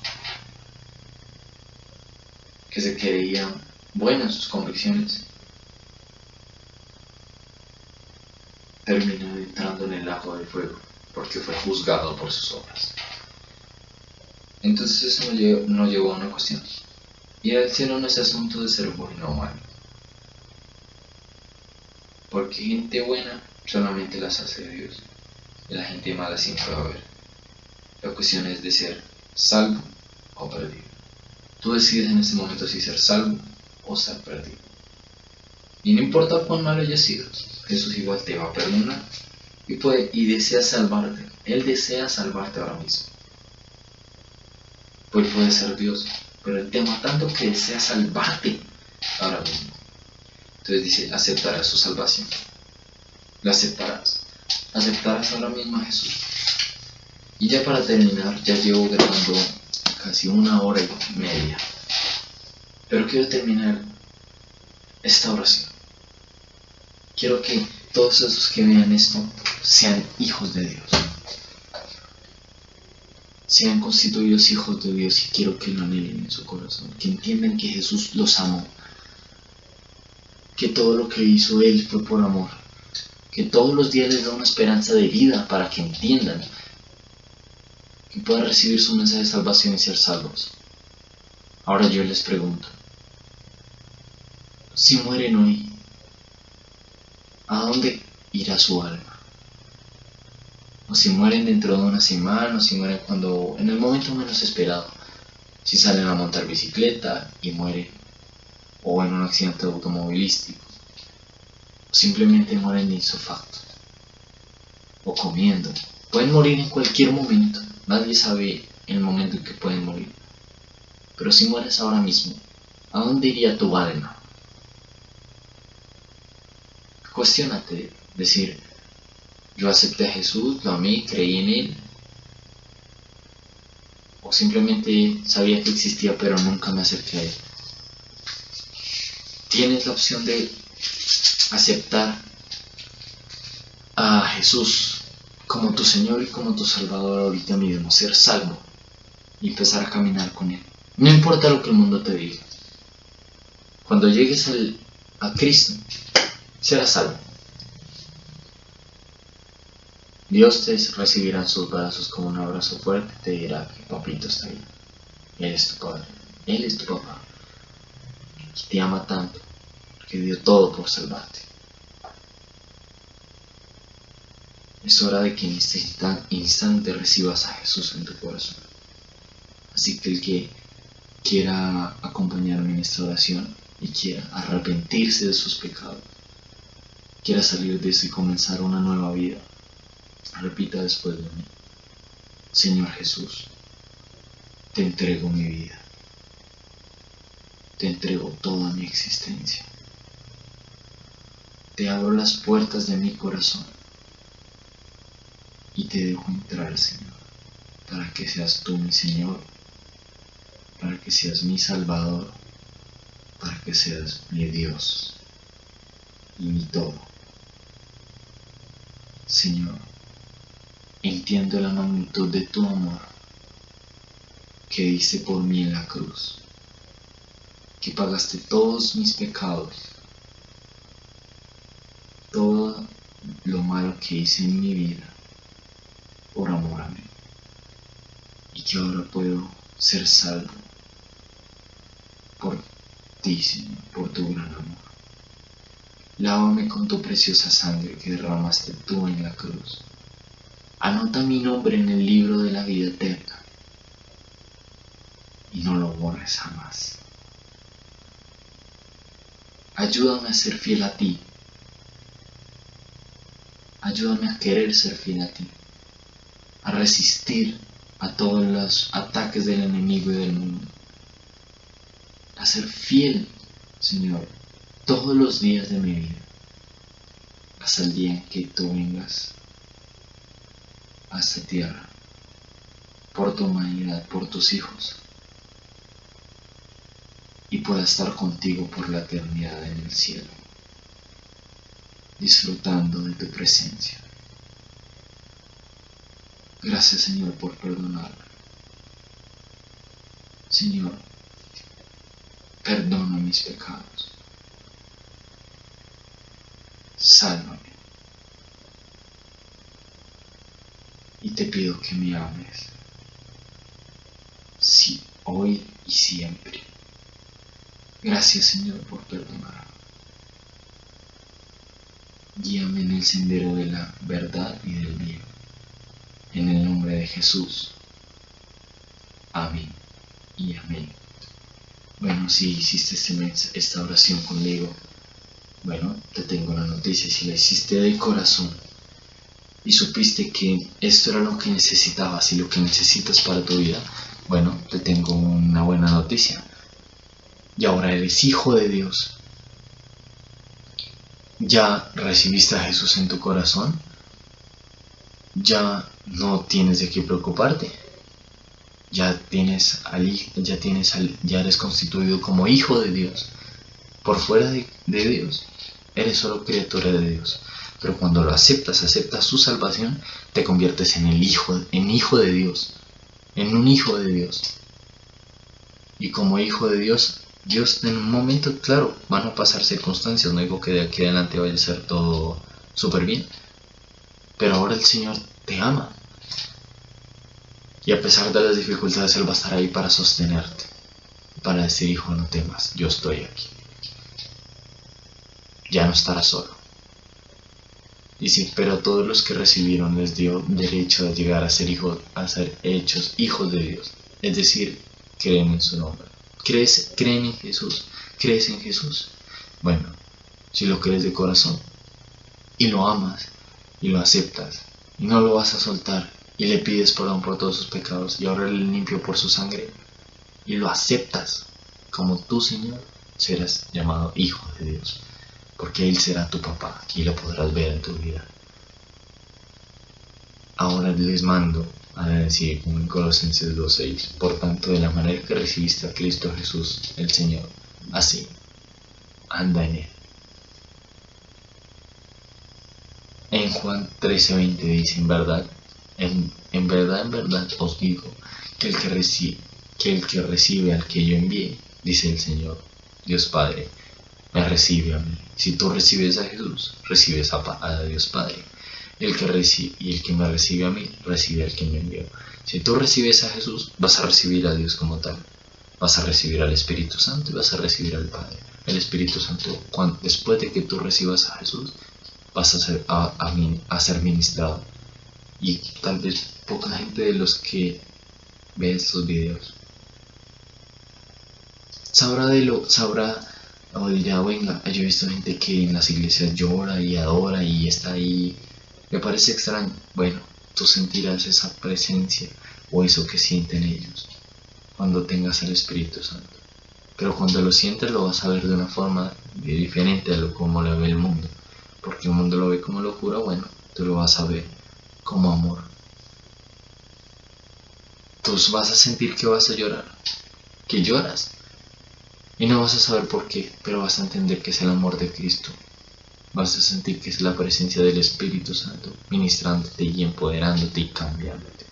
Speaker 2: que se creía bueno en sus convicciones, porque fue juzgado por sus obras. Entonces eso nos llevó, a una cuestión. Y al cielo no es asunto de ser bueno o malo. Porque gente buena solamente las hace Dios. Y la gente mala siempre va a haber. La cuestión es de ser salvo o perdido. Tú decides en ese momento si ser salvo o ser perdido. Y no importa cuán malo haya sido, Jesús igual te va a perdonar y, puede, y desea salvarte. Él desea salvarte ahora mismo. Pues puede ser Dios, pero Él te ama tanto que desea salvarte ahora mismo. Entonces dice, aceptarás su salvación. La aceptarás. Aceptarás ahora mismo a Jesús. Y ya para terminar, ya llevo grabando casi una hora y media. Pero quiero terminar esta oración. Quiero que todos esos que vean esto sean hijos de Dios. Sean constituidos hijos de Dios y quiero que lo anhelen en su corazón. Que entiendan que Jesús los amó. Que todo lo que hizo Él fue por amor. Que todos los días les da una esperanza de vida para que entiendan que puedan recibir su mensaje de salvación y ser salvos. Ahora yo les pregunto, si mueren hoy, ¿a dónde irá su alma? O si mueren dentro de una semana, o si mueren cuando, en el momento menos esperado, si salen a montar bicicleta y mueren, o en un accidente automovilístico, o simplemente mueren de insofacto, o comiendo, pueden morir en cualquier momento. Nadie sabe el momento en que pueden morir. Pero si mueres ahora mismo, ¿a dónde iría tu alma? Cuestiónate, decir, yo acepté a Jesús, lo amé, creí en Él. O simplemente sabía que existía pero nunca me acerqué a Él. Tienes la opción de aceptar a Jesús como tu Señor y como tu Salvador ahorita mismo, ser salvo y empezar a caminar con Él. No importa lo que el mundo te diga. Cuando llegues a Cristo, serás salvo. Dios te recibirá en sus brazos con un abrazo fuerte y te dirá que papito está ahí. Él es tu padre. Él es tu papá. Te ama tanto que dio todo por salvarte. Es hora de que en este instante recibas a Jesús en tu corazón. Así que el que quiera acompañarme en esta oración y quiera arrepentirse de sus pecados, quiera salir de eso y comenzar una nueva vida, repita después de mí. Señor Jesús, te entrego mi vida. Te entrego toda mi existencia. te abro las puertas de mi corazón y te dejo entrar, Señor, para que seas tú mi Señor, para que seas mi Salvador, para que seas mi Dios y mi todo. Señor, entiendo la magnitud de tu amor que diste por mí en la cruz, que pagaste todos mis pecados, todo lo malo que hice en mi vida por amor a mí, y que ahora puedo ser salvo por ti, Señor, por tu gran amor. Lávame con tu preciosa sangre que derramaste tú en la cruz. Anota mi nombre en el libro de la vida eterna y no lo borres jamás. Ayúdame a ser fiel a ti. Ayúdame a querer ser fiel a ti. A resistir a todos los ataques del enemigo y del mundo. A ser fiel, Señor, todos los días de mi vida. Hasta el día en que tú vengas a esta tierra. Por tu humanidad, por tus hijos y pueda estar contigo por la eternidad en el cielo, disfrutando de tu presencia. Gracias Señor por perdonarme. Señor, perdona mis pecados. Sálvame. Y te pido que me ames. Sí, hoy y siempre. Gracias Señor por perdonar. Guíame en el sendero de la verdad y del bien. En el nombre de Jesús. Amén y amén. Bueno, si hiciste este esta oración conmigo, bueno, te tengo una noticia. Si la hiciste de corazón y supiste que esto era lo que necesitabas y lo que necesitas para tu vida, bueno, te tengo una buena noticia y ahora eres hijo de Dios. ¿Ya recibiste a Jesús en tu corazón? Ya no tienes de qué preocuparte. Ya tienes al, ya tienes ya eres constituido como hijo de Dios. Por fuera de Dios, eres solo criatura de Dios. Pero cuando lo aceptas, aceptas su salvación, te conviertes en el hijo, en hijo de Dios, en un hijo de Dios. Y como hijo de Dios, Dios en un momento, claro, van a pasar circunstancias, no digo que de aquí adelante vaya a ser todo súper bien, pero ahora el Señor te ama. Y a pesar de las dificultades, Él va a estar ahí para sostenerte, para decir, hijo, no temas, yo estoy aquí. Ya no estarás solo. Y sí, pero todos los que recibieron les dio derecho a llegar a ser hijos, a ser hechos hijos de Dios. Es decir, creen en su nombre. ¿Crees, creen en Jesús? ¿Crees en Jesús? Bueno, si lo crees de corazón y lo amas y lo aceptas y no lo vas a soltar y le pides perdón por todos sus pecados y ahora le limpio por su sangre y lo aceptas como tu Señor, serás llamado Hijo de Dios, porque Él será tu papá y lo podrás ver en tu vida. Ahora les mando a decir como en Colosenses 2.6, por tanto de la manera que recibiste a Cristo Jesús el Señor, así, anda en él. En Juan 13.20 dice, en verdad, en, en, verdad, en verdad os digo, que el que, recibe, que el que recibe al que yo envié, dice el Señor, Dios Padre, me recibe a mí. Si tú recibes a Jesús, recibes a, Dios Padre el que recibe, y el que me recibe a mí, recibe al que me envió. Si tú recibes a Jesús, vas a recibir a Dios como tal. Vas a recibir al Espíritu Santo y vas a recibir al Padre. El Espíritu Santo, cuando, después de que tú recibas a Jesús, vas a ser, a, ser ministrado. Y tal vez poca gente de los que ve estos videos sabrá de lo, sabrá o dirá, venga, yo he visto gente que en las iglesias llora y adora y está ahí me parece extraño. Bueno, tú sentirás esa presencia o eso que sienten ellos cuando tengas el Espíritu Santo. Pero cuando lo sientes lo vas a ver de una forma diferente a lo como lo ve el mundo. porque el mundo lo ve como locura, bueno, tú lo vas a ver como amor. Tú vas a sentir que vas a llorar, que lloras, y no vas a saber por qué, pero vas a entender que es el amor de Cristo. Vas a sentir que es la presencia del Espíritu Santo ministrándote y empoderándote y cambiándote.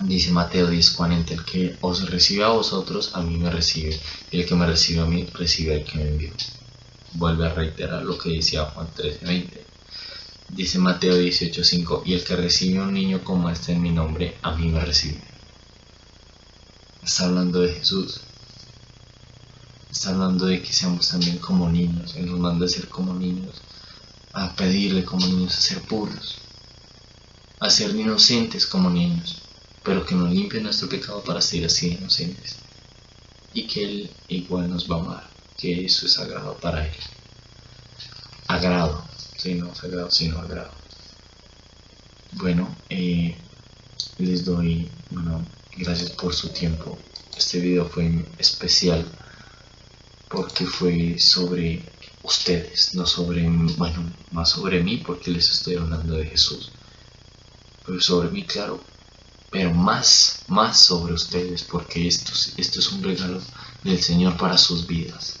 Speaker 2: Dice Mateo 10:40, el que os recibe a vosotros, a mí me recibe, y el que me recibe a mí, recibe al que me envió. Vuelve a reiterar lo que decía Juan 13:20. Dice Mateo 18:5, y el que recibe a un niño como este en mi nombre, a mí me recibe. Está hablando de Jesús. Está hablando de que seamos también como niños. Él nos manda a ser como niños. A pedirle como niños a ser puros. A ser inocentes como niños pero que nos limpie nuestro pecado para ser así inocentes. Y que Él igual nos va a amar, que eso es sagrado para Él. Agrado, si no sagrado, sino agrado. Bueno, eh, les doy, bueno, gracias por su tiempo. Este video fue especial porque fue sobre ustedes, no sobre, bueno, más sobre mí porque les estoy hablando de Jesús. Pero sobre mí, claro, pero más, más sobre ustedes, porque esto, esto es un regalo del Señor para sus vidas.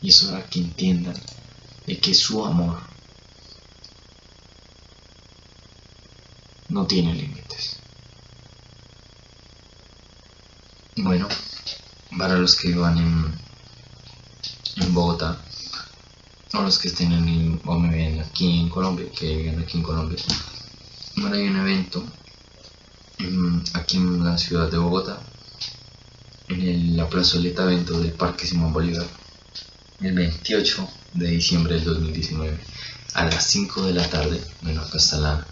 Speaker 2: Y es hora que entiendan de que su amor no tiene límites. Bueno, para los que van en, Bogotá, o los que estén en, o me ven aquí en Colombia, que viven aquí en Colombia, bueno, hay un evento aquí en la ciudad de Bogotá, en la plazoleta evento del Parque Simón Bolívar, el 28 de diciembre del 2019, a las 5 de la tarde. Bueno, acá está la,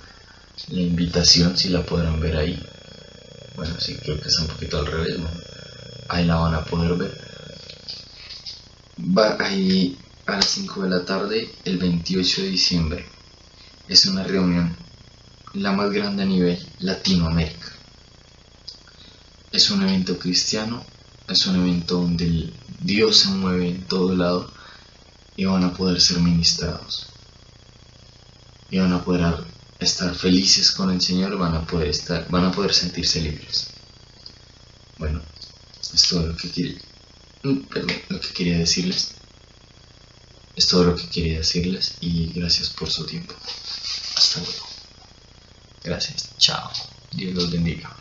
Speaker 2: la invitación, si la podrán ver ahí. Bueno, sí, creo que está un poquito al revés, ahí la van a poder ver. Va ahí a las 5 de la tarde, el 28 de diciembre. Es una reunión la más grande a nivel Latinoamérica. Es un evento cristiano, es un evento donde Dios se mueve en todo lado y van a poder ser ministrados. Y van a poder estar felices con el Señor, van a poder estar, van a poder sentirse libres. Bueno, es todo lo que quería, perdón, lo que quería decirles. Es todo lo que quería decirles y gracias por su tiempo. Hasta luego. Gracias. Chao. Dios los bendiga.